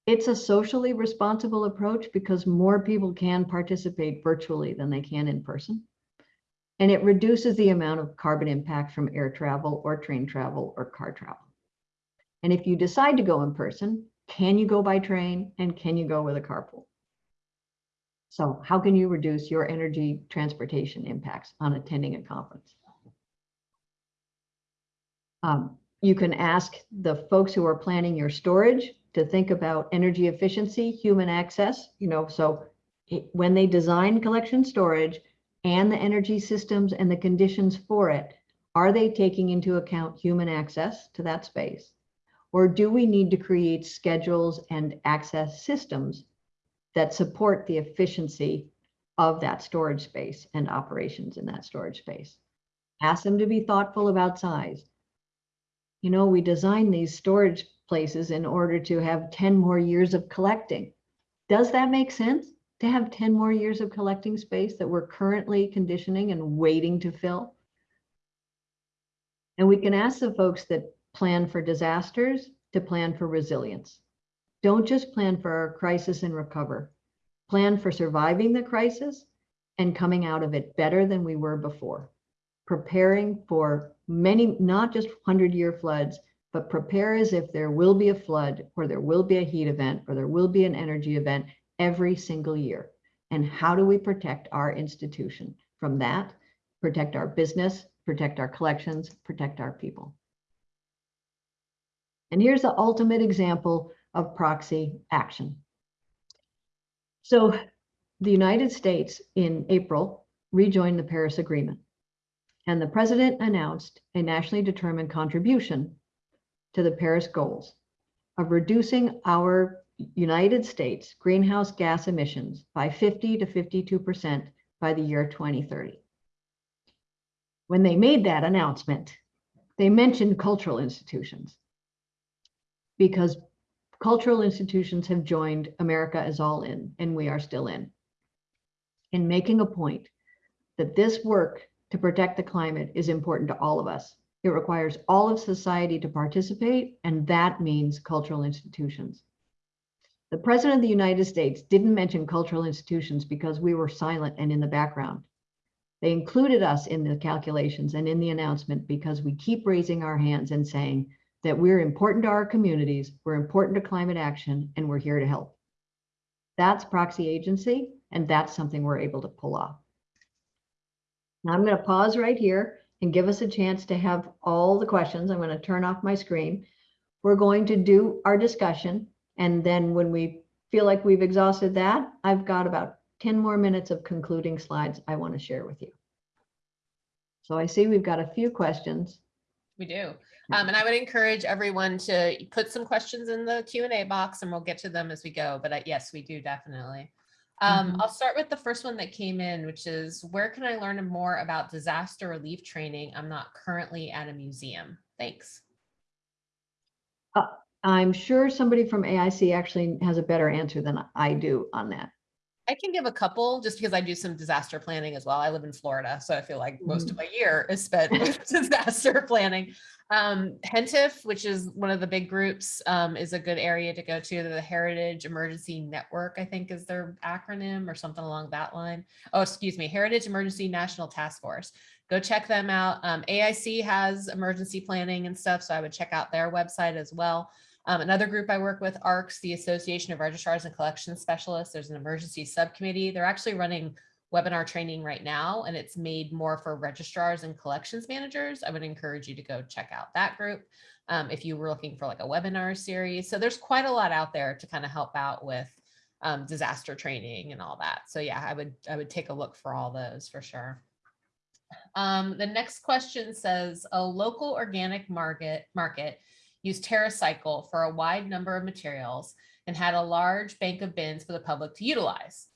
It's a socially responsible approach because more people can participate virtually than they can in person. And it reduces the amount of carbon impact from air travel or train travel or car travel. And if you decide to go in person, can you go by train and can you go with a carpool? So how can you reduce your energy transportation impacts on attending a conference? Um, you can ask the folks who are planning your storage to think about energy efficiency, human access, you know, so it, when they design collection storage and the energy systems and the conditions for it, are they taking into account human access to that space? Or do we need to create schedules and access systems that support the efficiency of that storage space and operations in that storage space? Ask them to be thoughtful about size. You know, we design these storage places in order to have 10 more years of collecting. Does that make sense to have 10 more years of collecting space that we're currently conditioning and waiting to fill? And we can ask the folks that plan for disasters to plan for resilience. Don't just plan for a crisis and recover. Plan for surviving the crisis and coming out of it better than we were before. Preparing for many, not just 100 year floods, but prepare as if there will be a flood or there will be a heat event or there will be an energy event every single year. And how do we protect our institution from that? Protect our business, protect our collections, protect our people. And here's the ultimate example of proxy action. So the United States in April rejoined the Paris Agreement. And the president announced a nationally determined contribution to the Paris goals of reducing our United States greenhouse gas emissions by 50 to 52% by the year 2030. When they made that announcement, they mentioned cultural institutions because cultural institutions have joined America is all in, and we are still in, in making a point that this work to protect the climate is important to all of us. It requires all of society to participate, and that means cultural institutions. The President of the United States didn't mention cultural institutions because we were silent and in the background. They included us in the calculations and in the announcement because we keep raising our hands and saying that we're important to our communities, we're important to climate action, and we're here to help. That's proxy agency, and that's something we're able to pull off. Now I'm going to pause right here and give us a chance to have all the questions. I'm going to turn off my screen. We're going to do our discussion And then when we feel like we've exhausted that, I've got about 10 more minutes of concluding slides I want to share with you. So I see we've got a few questions. We do. Um, and I would encourage everyone to put some questions in the Q and A box and we'll get to them as we go. But uh, yes, we do definitely. Um, Mhm. I'll start with the first one that came in, which is where can I learn more about disaster relief training? I'm not currently at a museum. Thanks. I'm sure somebody from AIC actually has a better answer than I do on that. I can give a couple just because I do some disaster planning as well. I live in Florida, so I feel like most of my year is spent with disaster planning. Um, HENTIF, which is one of the big groups, um, is a good area to go to. The Heritage Emergency Network, I think is their acronym or something along that line. Oh, excuse me, Heritage Emergency National Task Force. Go check them out. Um, AIC has emergency planning and stuff, so I would check out their website as well. Um, another group I work with, ARCS, the Association of Registrars and Collections Specialists. There's an emergency subcommittee. They're actually running webinar training right now, and it's made more for registrars and collections managers. I would encourage you to go check out that group um, if you were looking for like a webinar series. So there's quite a lot out there to kind of help out with um, disaster training and all that. So yeah, I would I would take a look for all those for sure. Um, the next question says a local organic market market used TerraCycle for a wide number of materials and had a large bank of bins for the public to utilize.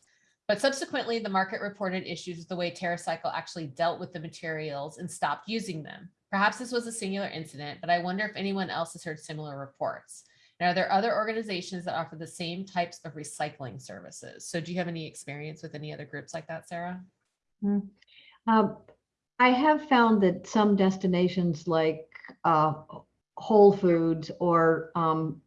But subsequently, the market reported issues with the way TerraCycle actually dealt with the materials and stopped using them. Perhaps this was a singular incident, but I wonder if anyone else has heard similar reports. And are there other organizations that offer the same types of recycling services? So do you have any experience with any other groups like that, Sarah? Um, I have found that some destinations like uh, Whole Foods or um,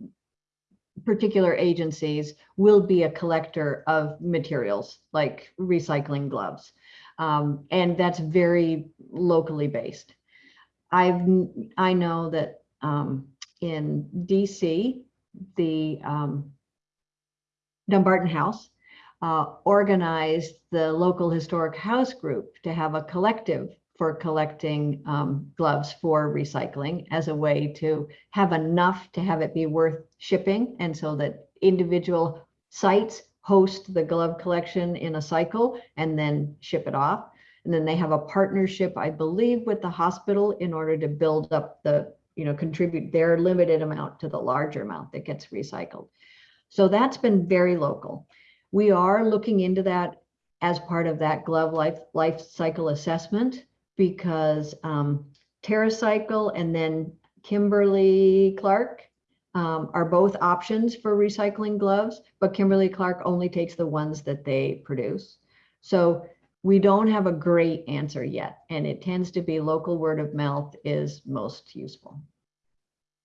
particular agencies will be a collector of materials like recycling gloves. Um, and that's very locally based. I've, I know that um, in DC, the um, Dumbarton House uh, organized the local historic house group to have a collective for collecting um, gloves for recycling as a way to have enough to have it be worth shipping. And so that individual sites host the glove collection in a cycle and then ship it off. And then they have a partnership, I believe, with the hospital in order to build up the, you know, contribute their limited amount to the larger amount that gets recycled. So that's been very local. We are looking into that as part of that glove life, life cycle assessment because um, TerraCycle and then Kimberly Clark um, are both options for recycling gloves, but Kimberly Clark only takes the ones that they produce. So we don't have a great answer yet, and it tends to be local word of mouth is most useful.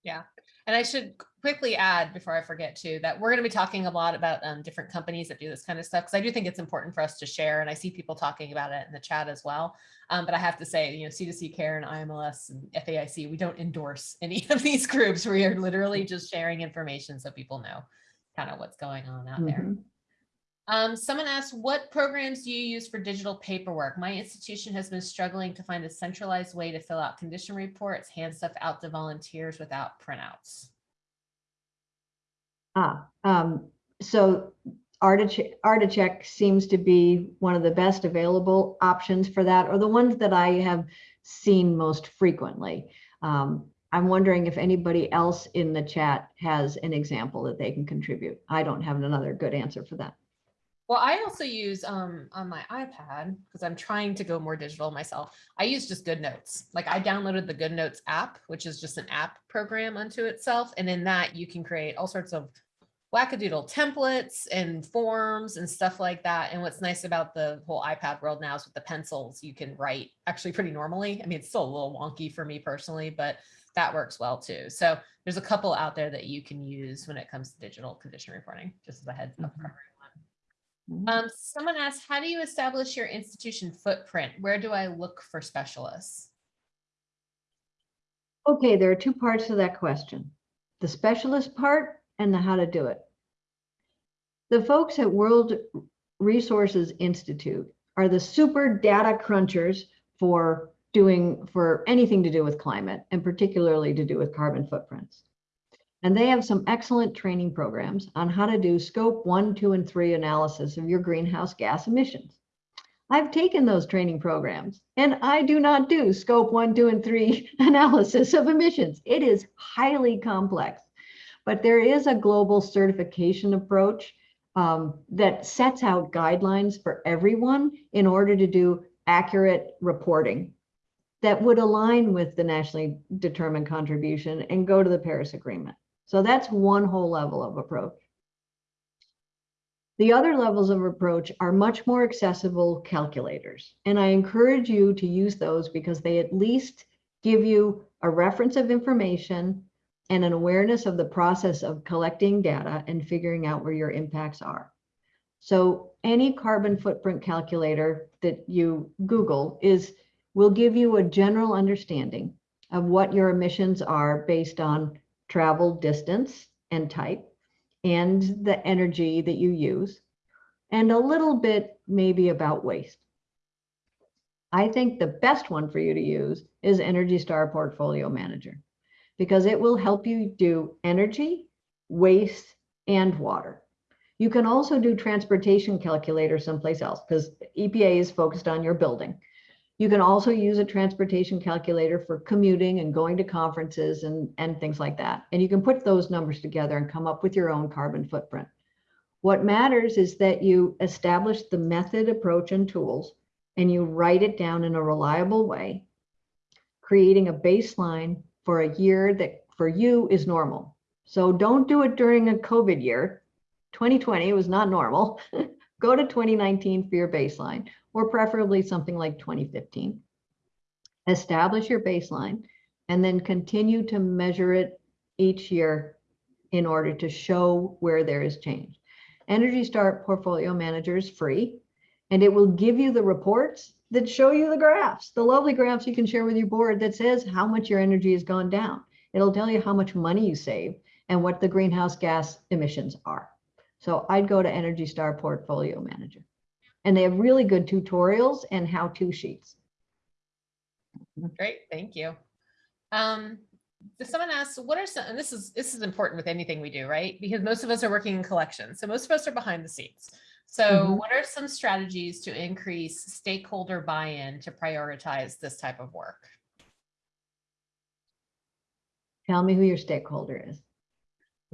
Yeah, and I should quickly add before I forget too, that we're going to be talking a lot about um, different companies that do this kind of stuff. Cause I do think it's important for us to share and I see people talking about it in the chat as well. Um, but I have to say, you know, C2C Care and IMLS and FAIC, we don't endorse any of these groups. We are literally just sharing information so people know kind of what's going on out there. Mhm. Um, someone asked, what programs do you use for digital paperwork? My institution has been struggling to find a centralized way to fill out condition reports, hand stuff out to volunteers without printouts. Ah, um, so Articheck seems to be one of the best available options for that, or the ones that I have seen most frequently. Um, I'm wondering if anybody else in the chat has an example that they can contribute. I don't have another good answer for that. Well, I also use um on my iPad because I'm trying to go more digital myself. I use just GoodNotes. Like I downloaded the GoodNotes app, which is just an app program unto itself. And in that you can create all sorts of wackadoodle templates and forms and stuff like that. And what's nice about the whole iPad world now is with the pencils, you can write actually pretty normally. I mean, it's still a little wonky for me personally, but that works well too. So there's a couple out there that you can use when it comes to digital condition reporting, just as a heads up for Mhm. Mhm. Um, someone asked, how do you establish your institution footprint? Where do I look for specialists? Okay, there are two parts to that question. The specialist part and the how to do it. The folks at World Resources Institute are the super data crunchers for doing, for anything to do with climate and particularly to do with carbon footprints. And they have some excellent training programs on how to do scope one, two, and three analysis of your greenhouse gas emissions. I've taken those training programs and I do not do scope one, two, and three analysis of emissions. It is highly complex. But there is a global certification approach um, that sets out guidelines for everyone in order to do accurate reporting that would align with the nationally determined contribution and go to the Paris Agreement. So that's one whole level of approach. The other levels of approach are much more accessible calculators. And I encourage you to use those because they at least give you a reference of information and an awareness of the process of collecting data and figuring out where your impacts are. So any carbon footprint calculator that you Google is will give you a general understanding of what your emissions are based on travel distance and type and the energy that you use and a little bit maybe about waste. I think the best one for you to use is Energy Star Portfolio Manager because it will help you do energy, waste, and water. You can also do transportation calculator someplace else because EPA is focused on your building. You can also use a transportation calculator for commuting and going to conferences and, and things like that. And you can put those numbers together and come up with your own carbon footprint. What matters is that you establish the method, approach, and tools, and you write it down in a reliable way, creating a baseline for a year that for you is normal. So don't do it during a COVID year. 2020 was not normal. Go to 2019 for your baseline, or preferably something like 2015. Establish your baseline and then continue to measure it each year in order to show where there is change. Energy Star Portfolio Manager is free and it will give you the reports that show you the graphs, the lovely graphs you can share with your board that says how much your energy has gone down. It'll tell you how much money you save and what the greenhouse gas emissions are. So I'd go to Energy Star Portfolio Manager. And they have really good tutorials and how-to sheets. Great, thank you. Um, someone asks, what are some, and this is, this is important with anything we do, right? Because most of us are working in collections. So most of us are behind the scenes. So Mhm. what are some strategies to increase stakeholder buy-in to prioritize this type of work? Tell me who your stakeholder is.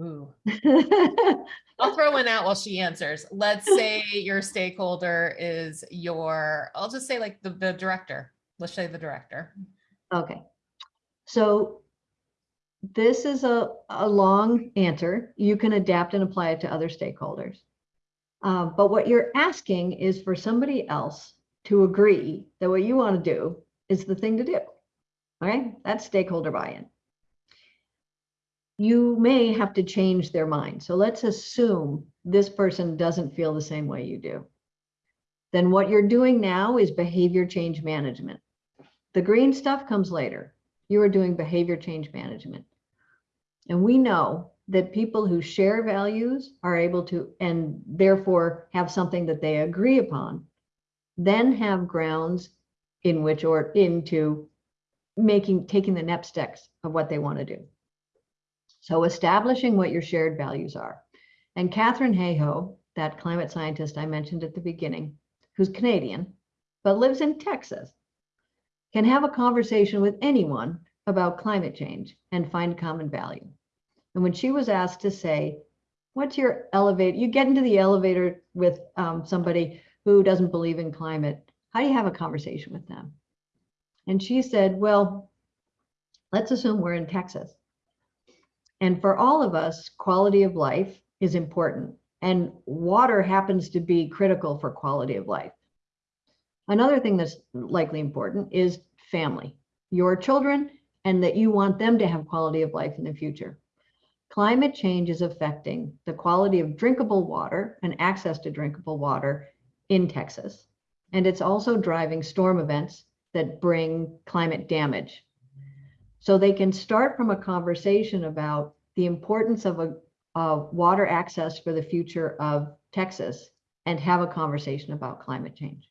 Ooh, I'll throw one out while she answers. Let's say your stakeholder is your, I'll just say like the, the director. Let's say the director. Okay, so this is a, a long answer. You can adapt and apply it to other stakeholders. Uh, but what you're asking is for somebody else to agree that what you want to do is the thing to do. Okay, that's stakeholder buy-in. You may have to change their mind. So let's assume this person doesn't feel the same way you do. Then what you're doing now is behavior change management. The green stuff comes later. You are doing behavior change management. And we know that people who share values are able to, and therefore have something that they agree upon, then have grounds in which or into making, taking the next steps of what they want to do. So establishing what your shared values are. And Katharine Hayhoe, that climate scientist I mentioned at the beginning, who's Canadian, but lives in Texas, can have a conversation with anyone about climate change and find common value. And when she was asked to say, what's your elevator, you get into the elevator with um, somebody who doesn't believe in climate, how do you have a conversation with them? And she said, well, let's assume we're in Texas. And for all of us, quality of life is important. And water happens to be critical for quality of life. Another thing that's likely important is family, your children, and that you want them to have quality of life in the future. Climate change is affecting the quality of drinkable water and access to drinkable water in Texas. And it's also driving storm events that bring climate damage. So they can start from a conversation about the importance of a of water access for the future of Texas and have a conversation about climate change.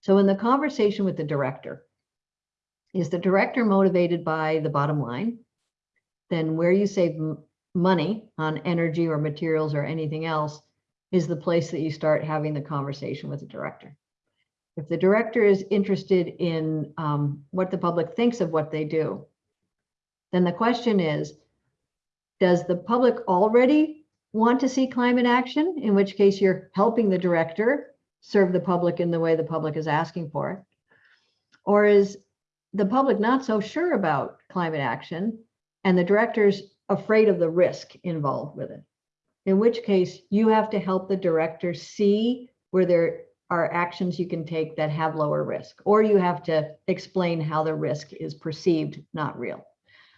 So in the conversation with the director, is the director motivated by the bottom line? then where you save money on energy or materials or anything else is the place that you start having the conversation with the director. If the director is interested in um, what the public thinks of what they do, then the question is, does the public already want to see climate action? In which case you're helping the director serve the public in the way the public is asking for it. Or is the public not so sure about climate action and the director's afraid of the risk involved with it? In which case you have to help the director see where there are actions you can take that have lower risk, or you have to explain how the risk is perceived, not real.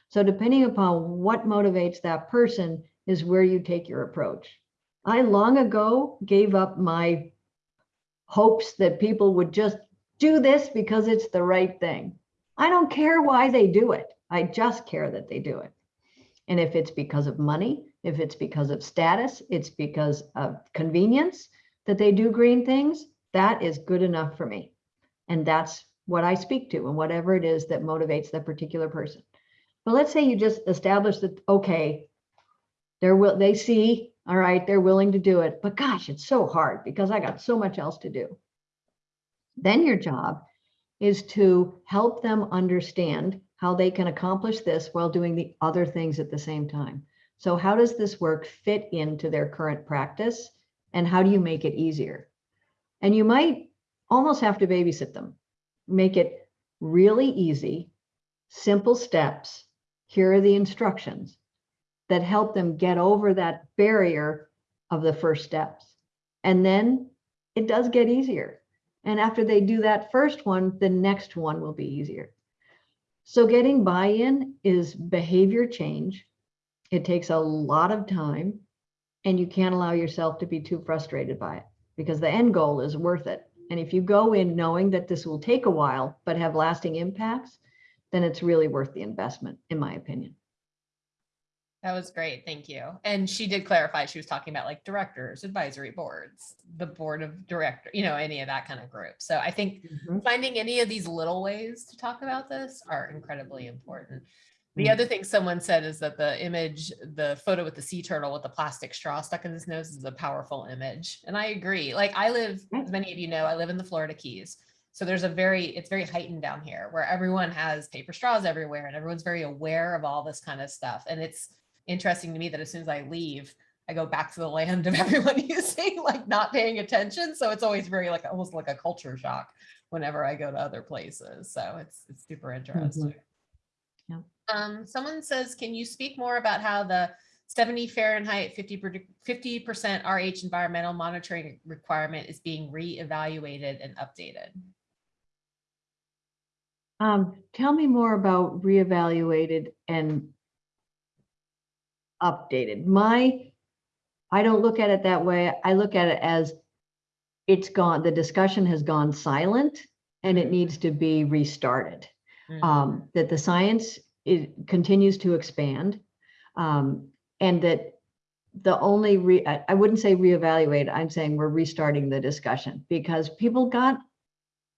So depending upon what motivates that person is where you take your approach. I long ago gave up my hopes that people would just do this because it's the right thing. I don't care why they do it. I just care that they do it. And if it's because of money, if it's because of status, it's because of convenience that they do green things, that is good enough for me. And that's what I speak to and whatever it is that motivates that particular person. But let's say you just establish that, okay, they're will, they see, all right, they're willing to do it, but gosh, it's so hard because I got so much else to do. Then your job is to help them understand how they can accomplish this while doing the other things at the same time. So how does this work fit into their current practice? And how do you make it easier? And you might almost have to babysit them. Make it really easy, simple steps. Here are the instructions that help them get over that barrier of the first steps. And then it does get easier. And after they do that first one, the next one will be easier. So getting buy-in is behavior change. It takes a lot of time and you can't allow yourself to be too frustrated by it because the end goal is worth it. And if you go in knowing that this will take a while, but have lasting impacts, then it's really worth the investment, in my opinion. That was great. Thank you. And she did clarify, she was talking about like directors, advisory boards, the board of director, you know, any of that kind of group. So I think mm-hmm. finding any of these little ways to talk about this are incredibly important. The Mm. other thing someone said is that the image, the photo with the sea turtle with the plastic straw stuck in his nose is a powerful image. And I agree. Like I live, as many of you know, I live in the Florida Keys. So there's a very, it's very heightened down here where everyone has paper straws everywhere and everyone's very aware of all this kind of stuff. And it's interesting to me that as soon as I leave, I go back to the land of everyone using, like not paying attention. So it's always very like almost like a culture shock whenever I go to other places. So it's it's super interesting. Yeah. Um, someone says, can you speak more about how the 70 Fahrenheit 50 percent RH environmental monitoring requirement is being reevaluated and updated? Um, tell me more about reevaluated and updated. My, I don't look at it that way. I look at it as it's gone, the discussion has gone silent and it needs to be restarted. Mm. Um, that the science it continues to expand. Um, and that the only re, I, wouldn't say reevaluate, I'm saying we're restarting the discussion because people got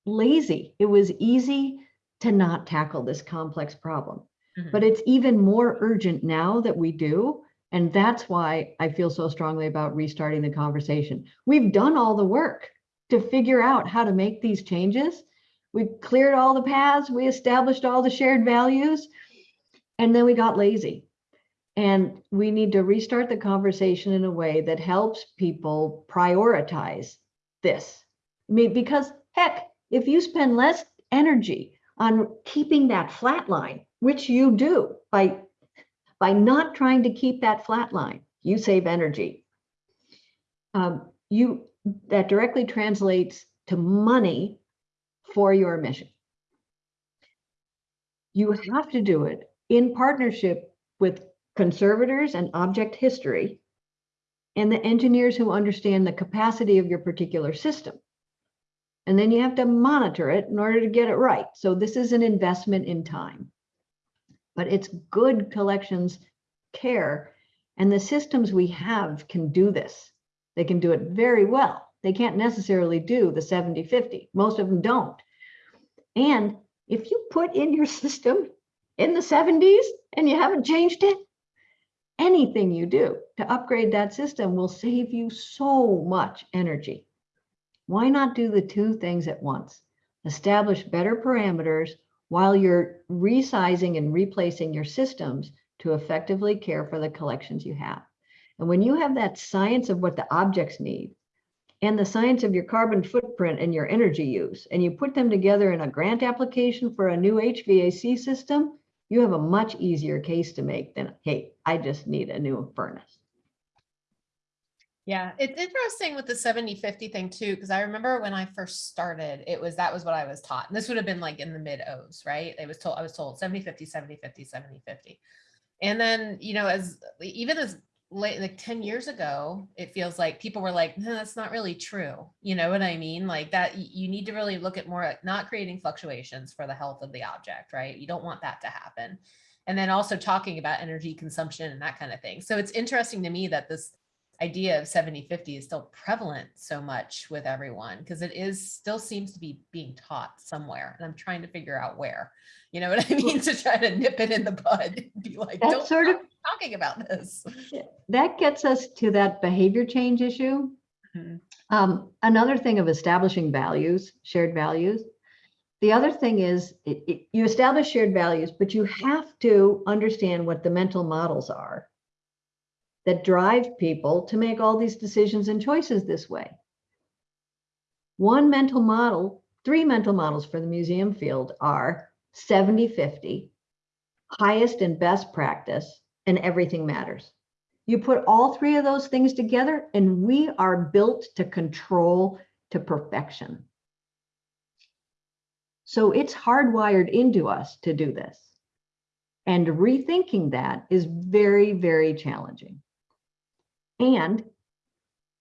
lazy. It was easy to not tackle this complex problem. Mhm. But it's even more urgent now that we do. And that's why I feel so strongly about restarting the conversation. We've done all the work to figure out how to make these changes. We've cleared all the paths, we established all the shared values, and then we got lazy. And we need to restart the conversation in a way that helps people prioritize this. I mean, because heck, if you spend less energy on keeping that flat line, which you do by, by not trying to keep that flat line, you save energy. Um, you, that directly translates to money for your mission. You have to do it in partnership with conservators and object history and the engineers who understand the capacity of your particular system. And then you have to monitor it in order to get it right. So this is an investment in time. But it's good collections care. And the systems we have can do this. They can do it very well. They can't necessarily do the 70 50. Most of them don't. And if you put in your system in the 70s, and you haven't changed it, anything you do to upgrade that system will save you so much energy. Why not do the two things at once? Establish better parameters while you're resizing and replacing your systems to effectively care for the collections you have. And when you have that science of what the objects need and the science of your carbon footprint and your energy use, and you put them together in a grant application for a new HVAC system, you have a much easier case to make than, hey, I just need a new furnace. Yeah, it's interesting with the 70 50 thing too, because I remember when I first started, it was that was what I was taught. And this would have been like in the mid O's, right? It was told I was told 70 50 70 50 70 50. And then, you know, as even as like 10 years ago, it feels like people were like, no, that's not really true. You know what I mean? Like that you need to really look at more at not creating fluctuations for the health of the object, right? You don't want that to happen. And then also talking about energy consumption and that kind of thing. So it's interesting to me that this idea of 70 50 is still prevalent so much with everyone because it is still seems to be being taught somewhere and i'm trying to figure out where you know what i mean to try to nip it in the bud and be like don't sort of- talking about this That gets us to that behavior change issue. Mhm. Um, another thing of establishing values, shared values. The other thing is it, it- you establish shared values, but you have to understand what the mental models are that drive people to make all these decisions and choices this way. One mental model, three mental models for the museum field are 70 50, highest and best practice, and everything matters. You put all three of those things together, and we are built to control to perfection. So it's hardwired into us to do this. And rethinking that is very, very challenging. And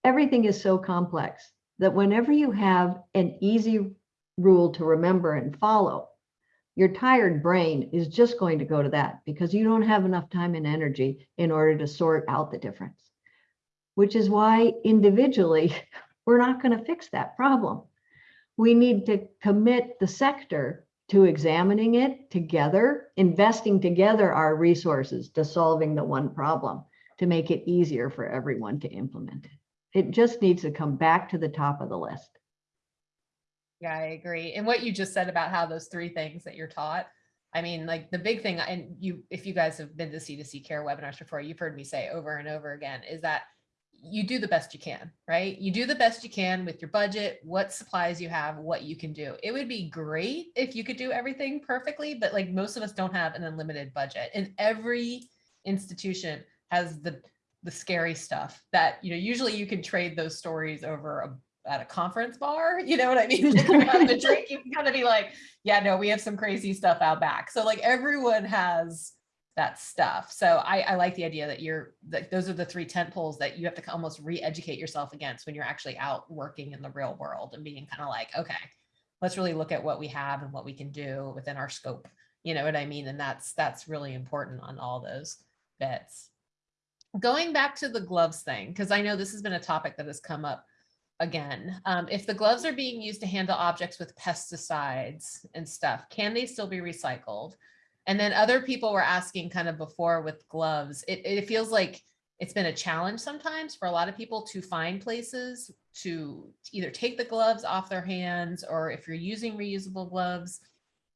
everything is so complex that whenever you have an easy rule to remember and follow, your tired brain is just going to go to that because you don't have enough time and energy in order to sort out the difference. Which is why individually, we're not going to fix that problem. We need to commit the sector to examining it together, investing together our resources to solving the one problem to make it easier for everyone to implement it. It just needs to come back to the top of the list. yeah i agree and what you just said about how those three things that you're taught i mean like the big thing and you if you guys have been to c2c care webinars before you've heard me say over and over again is that you do the best you can, right? You do the best you can with your budget, what supplies you have, what you can do. It would be great if you could do everything perfectly, but like most of us don't have an unlimited budget. And every institution has the the scary stuff that, you know, usually you can trade those stories over a at a conference bar, you know what I mean? A drink, you can kind of be like, yeah, no, we have some crazy stuff out back. So like everyone has that stuff. So I, I like the idea that you're that those are the three tent poles that you have to almost re-educate yourself against when you're actually out working in the real world and being kind of like, okay, let's really look at what we have and what we can do within our scope. You know what I mean? And that's that's really important on all those bits. Going back to the gloves thing, because I know this has been a topic that has come up again. Um, if the gloves are being used to handle objects with pesticides and stuff, can they still be recycled? And then other people were asking kind of before with gloves, it, it feels like it's been a challenge sometimes for a lot of people to find places to either take the gloves off their hands or if you're using reusable gloves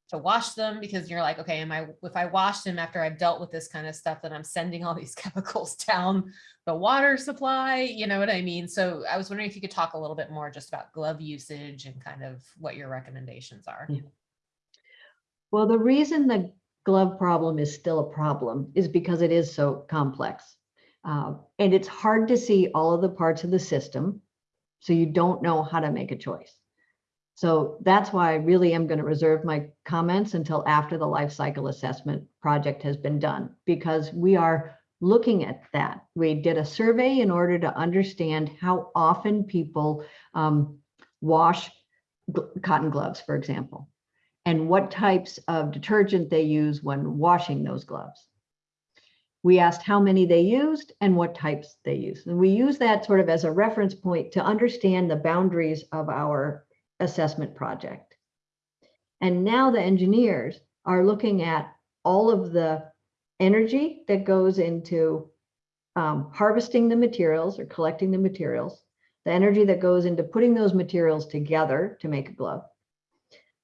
to wash them because you're like, okay, am I, if I wash them after I've dealt with this kind of stuff, then I'm sending all these chemicals down the water supply, you know what I mean? So I was wondering if you could talk a little bit more just about glove usage and kind of what your recommendations are. Yeah. Well, the reason the glove problem is still a problem is because it is so complex. Uh, and it's hard to see all of the parts of the system. So you don't know how to make a choice. So that's why I really am going to reserve my comments until after the life cycle assessment project has been done, because we are looking at that. We did a survey in order to understand how often people um, wash cotton gloves, for example and what types of detergent they use when washing those gloves. We asked how many they used and what types they used. And we use that sort of as a reference point to understand the boundaries of our assessment project. And now the engineers are looking at all of the energy that goes into um, harvesting the materials or collecting the materials, the energy that goes into putting those materials together to make a glove,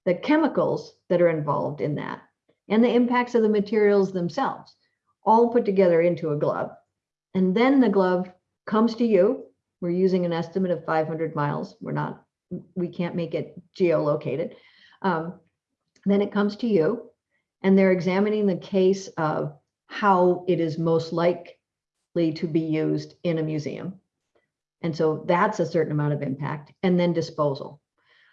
the chemicals that are involved in that, and the impacts of the materials themselves, all put together into a glove. And then the glove comes to you. We're using an estimate of 500 miles. We're not, we can't make it geolocated. Um, then it comes to you and they're examining the case of how it is most likely to be used in a museum. And so that's a certain amount of impact and then disposal.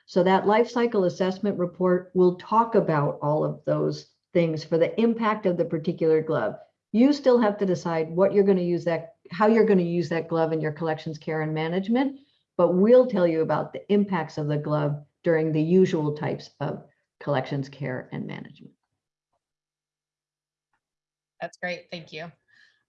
So that life cycle assessment report will talk about all of those things for the impact of the particular glove. You still have to decide what you're going to use that, how you're going to use that glove in your collections care and management, but we'll tell you about the impacts of the glove during the usual types of collections care and management. That's great. Thank you.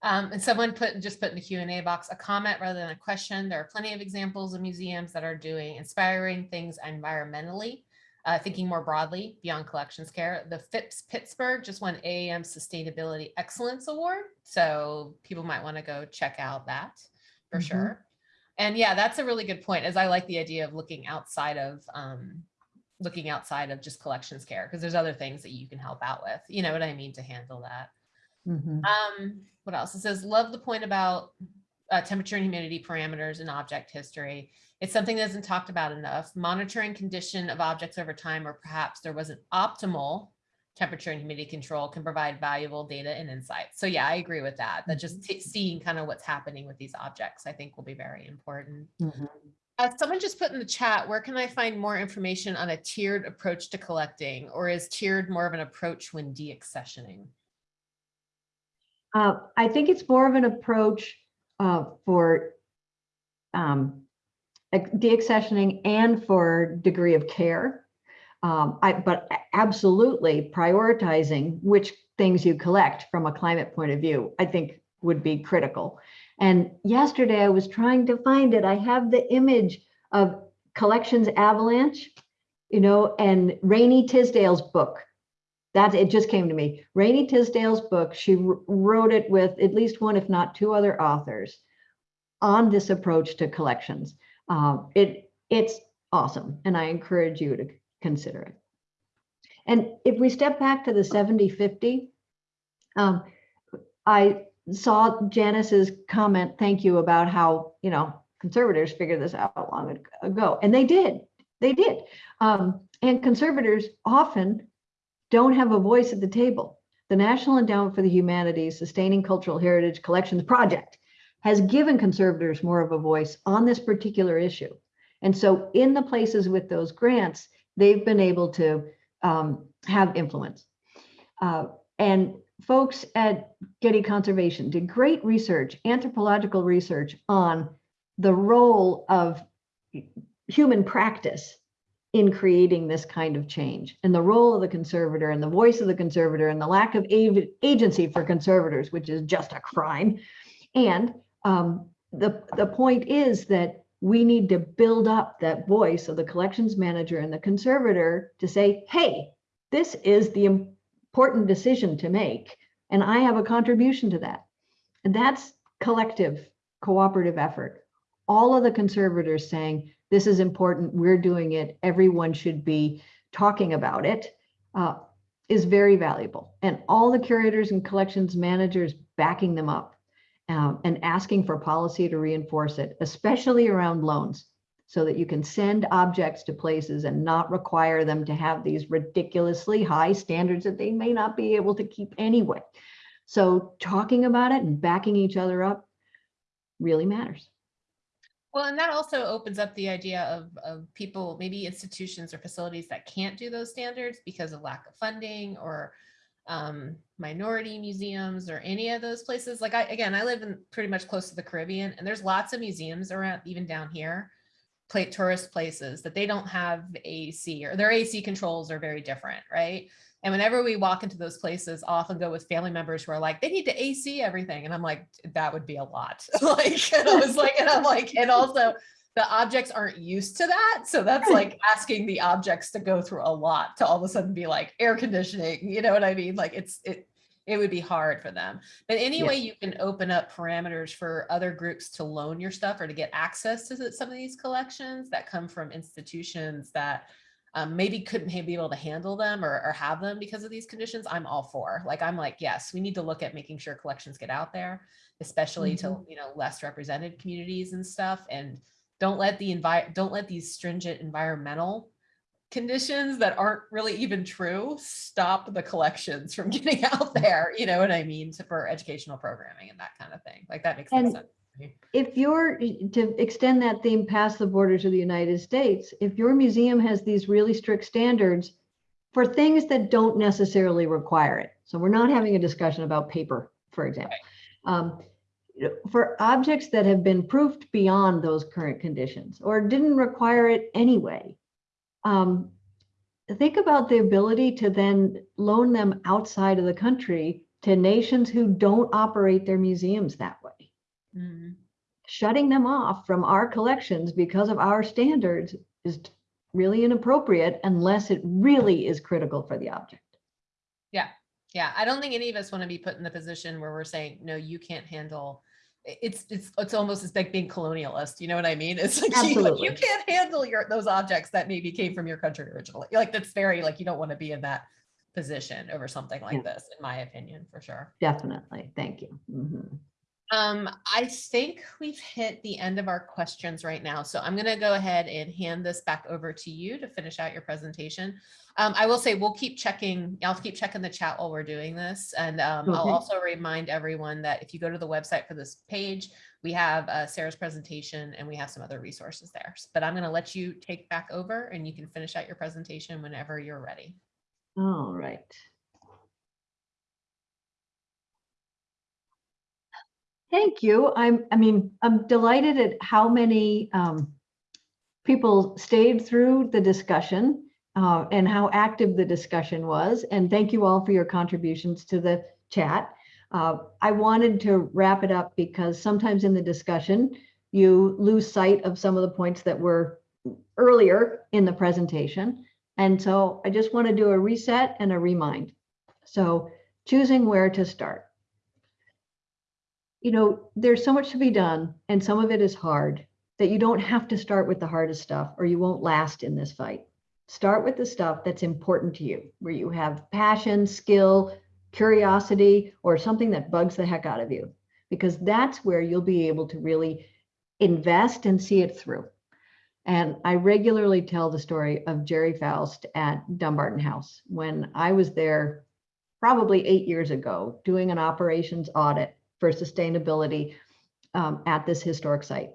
Um, and someone put, just put in the Q and A box, a comment rather than a question. There are plenty of examples of museums that are doing inspiring things environmentally, uh, thinking more broadly beyond collections care. The Phipps Pittsburgh just won AAM Sustainability Excellence Award. So people might want to go check out that for Mhm. sure. And yeah, that's a really good point as I like the idea of looking outside of, um, looking outside of just collections care, because there's other things that you can help out with, you know what I mean, to handle that. Mhm. Um, what else? It says, love the point about uh, temperature and humidity parameters and object history. It's something that isn't talked about enough. Monitoring condition of objects over time, or perhaps there wasn't optimal temperature and humidity control can provide valuable data and insights. So yeah, I agree with that. That just seeing kind of what's happening with these objects, I think will be very important. Mhm. Uh, someone just put in the chat, where can I find more information on a tiered approach to collecting? Or is tiered more of an approach when deaccessioning? Uh, I think it's more of an approach uh, for um, deaccessioning and for degree of care. Um, I, but absolutely prioritizing which things you collect from a climate point of view, I think would be critical. And yesterday I was trying to find it. I have the image of collections avalanche, you know, and Rainey Tisdale's book. That it just came to me. Rainey Tisdale's book, she wrote it with at least one, if not two other authors on this approach to collections. Um, it it's awesome, and I encourage you to consider it. And if we step back to the 70-50, um, I saw Janice's comment, thank you, about how, you know, conservators figured this out long ago, and they did, they did. Um, and conservators often don't have a voice at the table. The National Endowment for the Humanities Sustaining Cultural Heritage Collections Project has given conservators more of a voice on this particular issue. And so in the places with those grants, they've been able to um, have influence. Uh, and folks at Getty Conservation did great research, anthropological research on the role of human practice in creating this kind of change and the role of the conservator and the voice of the conservator and the lack of agency for conservators, which is just a crime. And um, the, the point is that we need to build up that voice of the collections manager and the conservator to say, hey, this is the important decision to make, and I have a contribution to that. And that's collective, cooperative effort. All of the conservators saying, this is important, we're doing it, everyone should be talking about it, uh, is very valuable. And all the curators and collections managers backing them up um, and asking for policy to reinforce it, especially around loans, so that you can send objects to places and not require them to have these ridiculously high standards that they may not be able to keep anyway. So talking about it and backing each other up really matters. Well, and that also opens up the idea of, of people, maybe institutions or facilities that can't do those standards because of lack of funding or um, minority museums or any of those places. Like I, again, I live in pretty much close to the Caribbean and there's lots of museums around, even down here, play tourist places that they don't have AC or their AC controls are very different, right? And whenever we walk into those places, I'll often go with family members who are like, they need to AC everything. And I'm like, that would be a lot. like, and I was like, and I'm like, and also the objects aren't used to that. So that's like asking the objects to go through a lot to all of a sudden be like air conditioning, you know what I mean? Like it's, it, it would be hard for them. But anyway, Yeah. you can open up parameters for other groups to loan your stuff or to get access to some of these collections that come from institutions that um, maybe couldn't be able to handle them or, or have them because of these conditions, I'm all for. Like, I'm like, yes, we need to look at making sure collections get out there, especially to, you know, less represented communities and stuff. And don't let the envi, don't let these stringent environmental conditions that aren't really even true stop the collections from getting out there, you know what I mean, to- for educational programming and that kind of thing. Like, that makes And- sense. if you're, to extend that theme past the borders of the United States, if your museum has these really strict standards for things that don't necessarily require it, so we're not having a discussion about paper, for example. Um, you know, For objects that have been proofed beyond those current conditions or didn't require it anyway, um, think about the ability to then loan them outside of the country to nations who don't operate their museums that way Mhm. shutting them off from our collections because of our standards is really inappropriate unless it really is critical for the object. Yeah. Yeah, I don't think any of us want to be put in the position where we're saying, no, you can't handle. It's, it's, it's almost as like being colonialist, you know what I mean? It's like, you, Absolutely. you can't handle your, those objects that maybe came from your country originally. Like, that's very, like, you don't want to be in that position over something like Yeah. this, in my opinion, for sure. Definitely. Thank you. Mhm. Um, I think we've hit the end of our questions right now, so I'm gonna go ahead and hand this back over to you to finish out your presentation. Um, I will say we'll keep checking, I'll keep checking the chat while we're doing this, and um, I'll also remind everyone that if you go to the website for this page, we have uh, Sarah's presentation and we have some other resources there. But I'm gonna let you take back over and you can finish out your presentation whenever you're ready. All right. Thank you. I'm, I mean, I'm delighted at how many um, people stayed through the discussion uh, and how active the discussion was. And thank you all for your contributions to the chat. Uh, I wanted to wrap it up because sometimes in the discussion, you lose sight of some of the points that were earlier in the presentation. And so I just want to do a reset and a remind. So choosing where to start. You know, there's so much to be done and some of it is hard that you don't have to start with the hardest stuff or you won't last in this fight. Start with the stuff that's important to you, where you have passion, skill, curiosity, or something that bugs the heck out of you, because that's where you'll be able to really invest and see it through. And I regularly tell the story of Jerry Faust at Dumbarton House. When I was there probably eight years ago, doing an operations audit for sustainability um, at this historic site.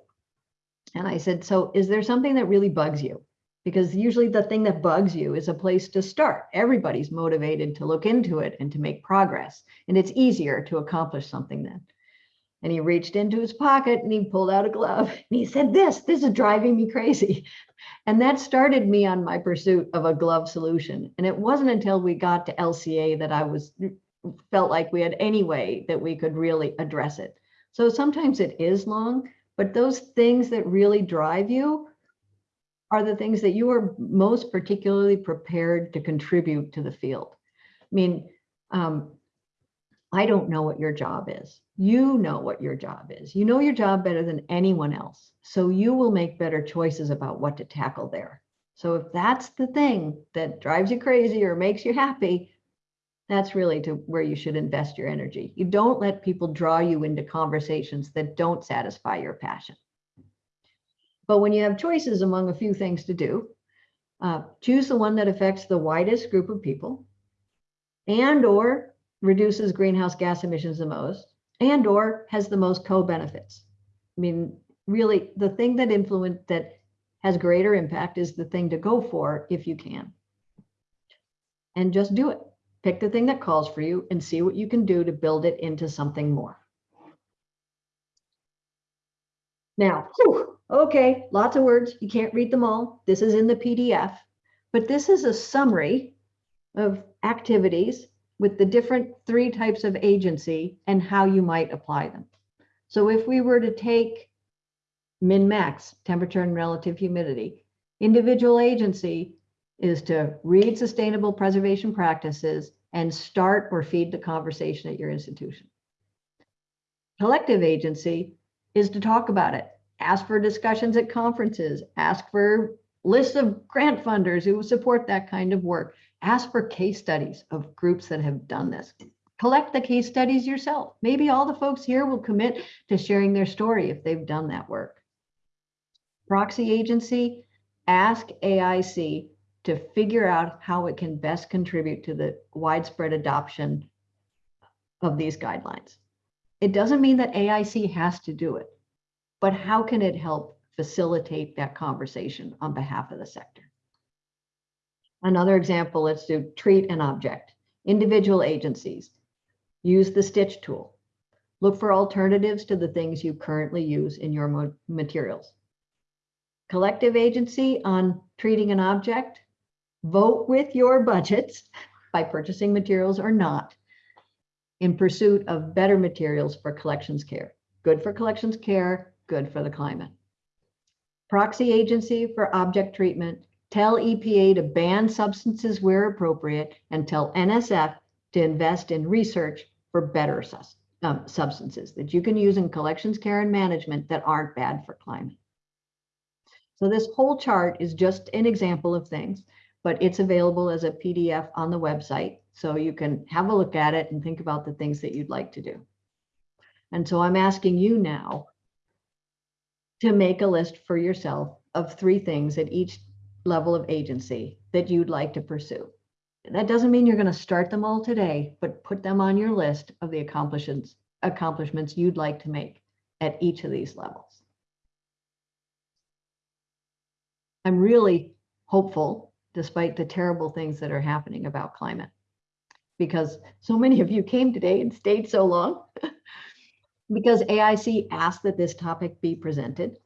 And I said, so is there something that really bugs you? Because usually the thing that bugs you is a place to start. Everybody's motivated to look into it and to make progress. And it's easier to accomplish something then. And he reached into his pocket and he pulled out a glove and he said, This, this is driving me crazy. And that started me on my pursuit of a glove solution. And it wasn't until we got to LCA that I was felt like we had any way that we could really address it. So sometimes it is long, but those things that really drive you are the things that you are most particularly prepared to contribute to the field. I mean, um, I don't know what your job is. You know what your job is. You know your job better than anyone else. So you will make better choices about what to tackle there. So if that's the thing that drives you crazy or makes you happy, that's really to where you should invest your energy. You don't let people draw you into conversations that don't satisfy your passion. But when you have choices among a few things to do, uh, choose the one that affects the widest group of people and or reduces greenhouse gas emissions the most and or has the most co-benefits. I mean, really the thing that influence that has greater impact is the thing to go for if you can. And just do it. Pick the thing that calls for you and see what you can do to build it into something more. Now, whew, okay, lots of words. You can't read them all. This is in the PDF, but this is a summary of activities with the different three types of agency and how you might apply them. So if we were to take min max, temperature and relative humidity, individual agency is to read sustainable preservation practices and start or feed the conversation at your institution. Collective agency is to talk about it, ask for discussions at conferences, ask for lists of grant funders who support that kind of work, ask for case studies of groups that have done this. Collect the case studies yourself. Maybe all the folks here will commit to sharing their story if they've done that work. Proxy agency, ask AIC to figure out how it can best contribute to the widespread adoption of these guidelines. It doesn't mean that AIC has to do it, but how can it help facilitate that conversation on behalf of the sector? Another example, let's do treat an object. Individual agencies, use the STiCH tool. Look for alternatives to the things you currently use in your materials. Collective agency on treating an object, vote with your budgets by purchasing materials or not in pursuit of better materials for collections care. Good for collections care, good for the climate. Proxy agency for object treatment, tell EPA to ban substances where appropriate and tell NSF to invest in research for better um, substances that you can use in collections care and management that aren't bad for climate. So this whole chart is just an example of things, but it's available as a PDF on the website. So you can have a look at it and think about the things that you'd like to do. And so I'm asking you now to make a list for yourself of three things at each level of agency that you'd like to pursue. That doesn't mean you're going to start them all today, but put them on your list of the accomplishments accomplishments you'd like to make at each of these levels. I'm really hopeful, despite the terrible things that are happening about climate, because so many of you came today and stayed so long, because AIC asked that this topic be presented,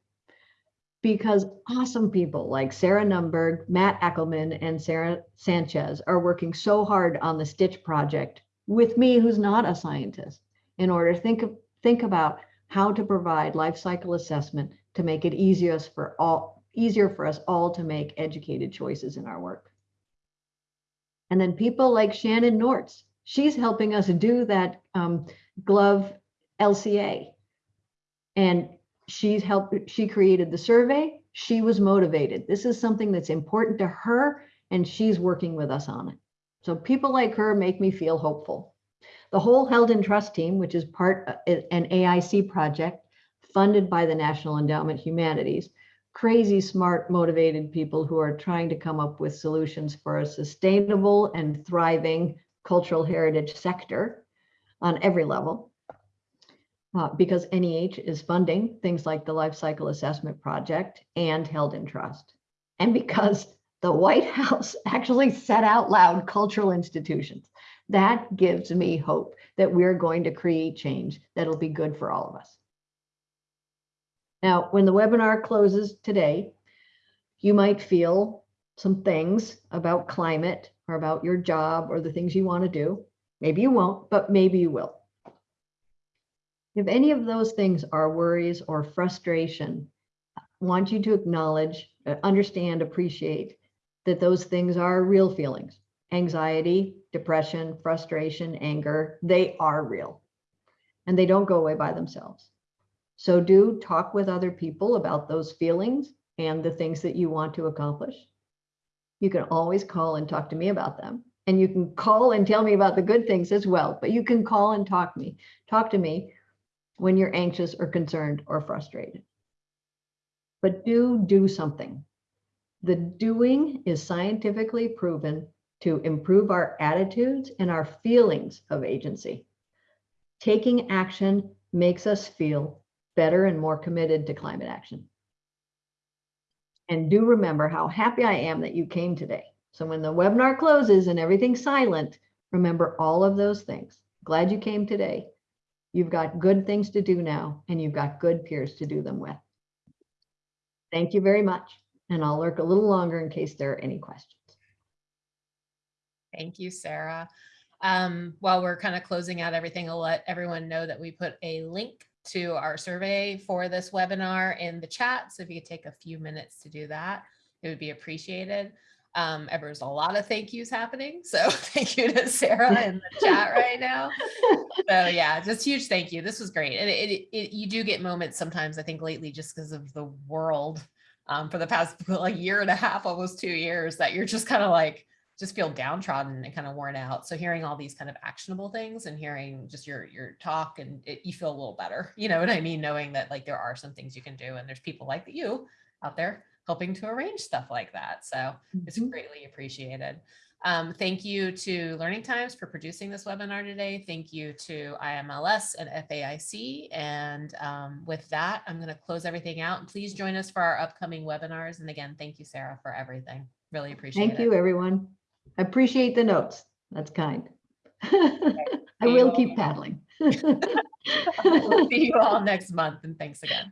because awesome people like Sarah Nunberg, Matt Eckelman, and Sarah Sanchez are working so hard on the STiCH project with me, who's not a scientist, in order to think, of, think about how to provide life cycle assessment to make it easiest for all easier for us all to make educated choices in our work. And then people like Shannon Nortz, she's helping us do that um, GLOVE LCA. And she's helped, she created the survey. She was motivated. This is something that's important to her and she's working with us on it. So people like her make me feel hopeful. The whole Held in Trust team, which is part uh, an AIC project funded by the National Endowment Humanities, crazy smart, motivated people who are trying to come up with solutions for a sustainable and thriving cultural heritage sector on every level. Uh, because NEH is funding things like the Life Cycle Assessment Project and Held in Trust. And because the White House actually said out loud cultural institutions. That gives me hope that we're going to create change that'll be good for all of us. Now, when the webinar closes today, you might feel some things about climate or about your job or the things you want to do. Maybe you won't, but maybe you will. If any of those things are worries or frustration, I want you to acknowledge, uh, understand, appreciate that those things are real feelings. Anxiety, depression, frustration, anger, they are real and they don't go away by themselves. So do talk with other people about those feelings and the things that you want to accomplish. You can always call and talk to me about them. And you can call and tell me about the good things as well, but you can call and talk me, talk to me when you're anxious or concerned or frustrated. But do do something. The doing is scientifically proven to improve our attitudes and our feelings of agency. Taking action makes us feel better and more committed to climate action. And do remember how happy I am that you came today. So when the webinar closes and everything's silent, remember all of those things. Glad you came today. You've got good things to do now, and you've got good peers to do them with. Thank you very much. And I'll lurk a little longer in case there are any questions. Thank you, Sarah. Um, while we're kind of closing out everything, I'll let everyone know that we put a link to our survey for this webinar in the chat. So if you could take a few minutes to do that, it would be appreciated. Um, there's a lot of thank yous happening. So thank you to Sarah in the chat right now. So yeah, just huge thank you. This was great. And it, it, it you do get moments sometimes, I think lately, just because of the world um, for the past like year and a half, almost two years, that you're just kind of like, just feel downtrodden and kind of worn out. So hearing all these kind of actionable things and hearing just your your talk and it, you feel a little better. You know what I mean? Knowing that like there are some things you can do and there's people like you out there helping to arrange stuff like that. So it's Mhm. greatly appreciated. Um, thank you to Learning Times for producing this webinar today. Thank you to IMLS and FAIC. And um, with that, I'm going to close everything out. And please join us for our upcoming webinars. And again, thank you, Sarah, for everything. Really appreciate it. Thank you, everyone. I appreciate the notes. That's kind. I will keep paddling. We'll see you all next month. And thanks again.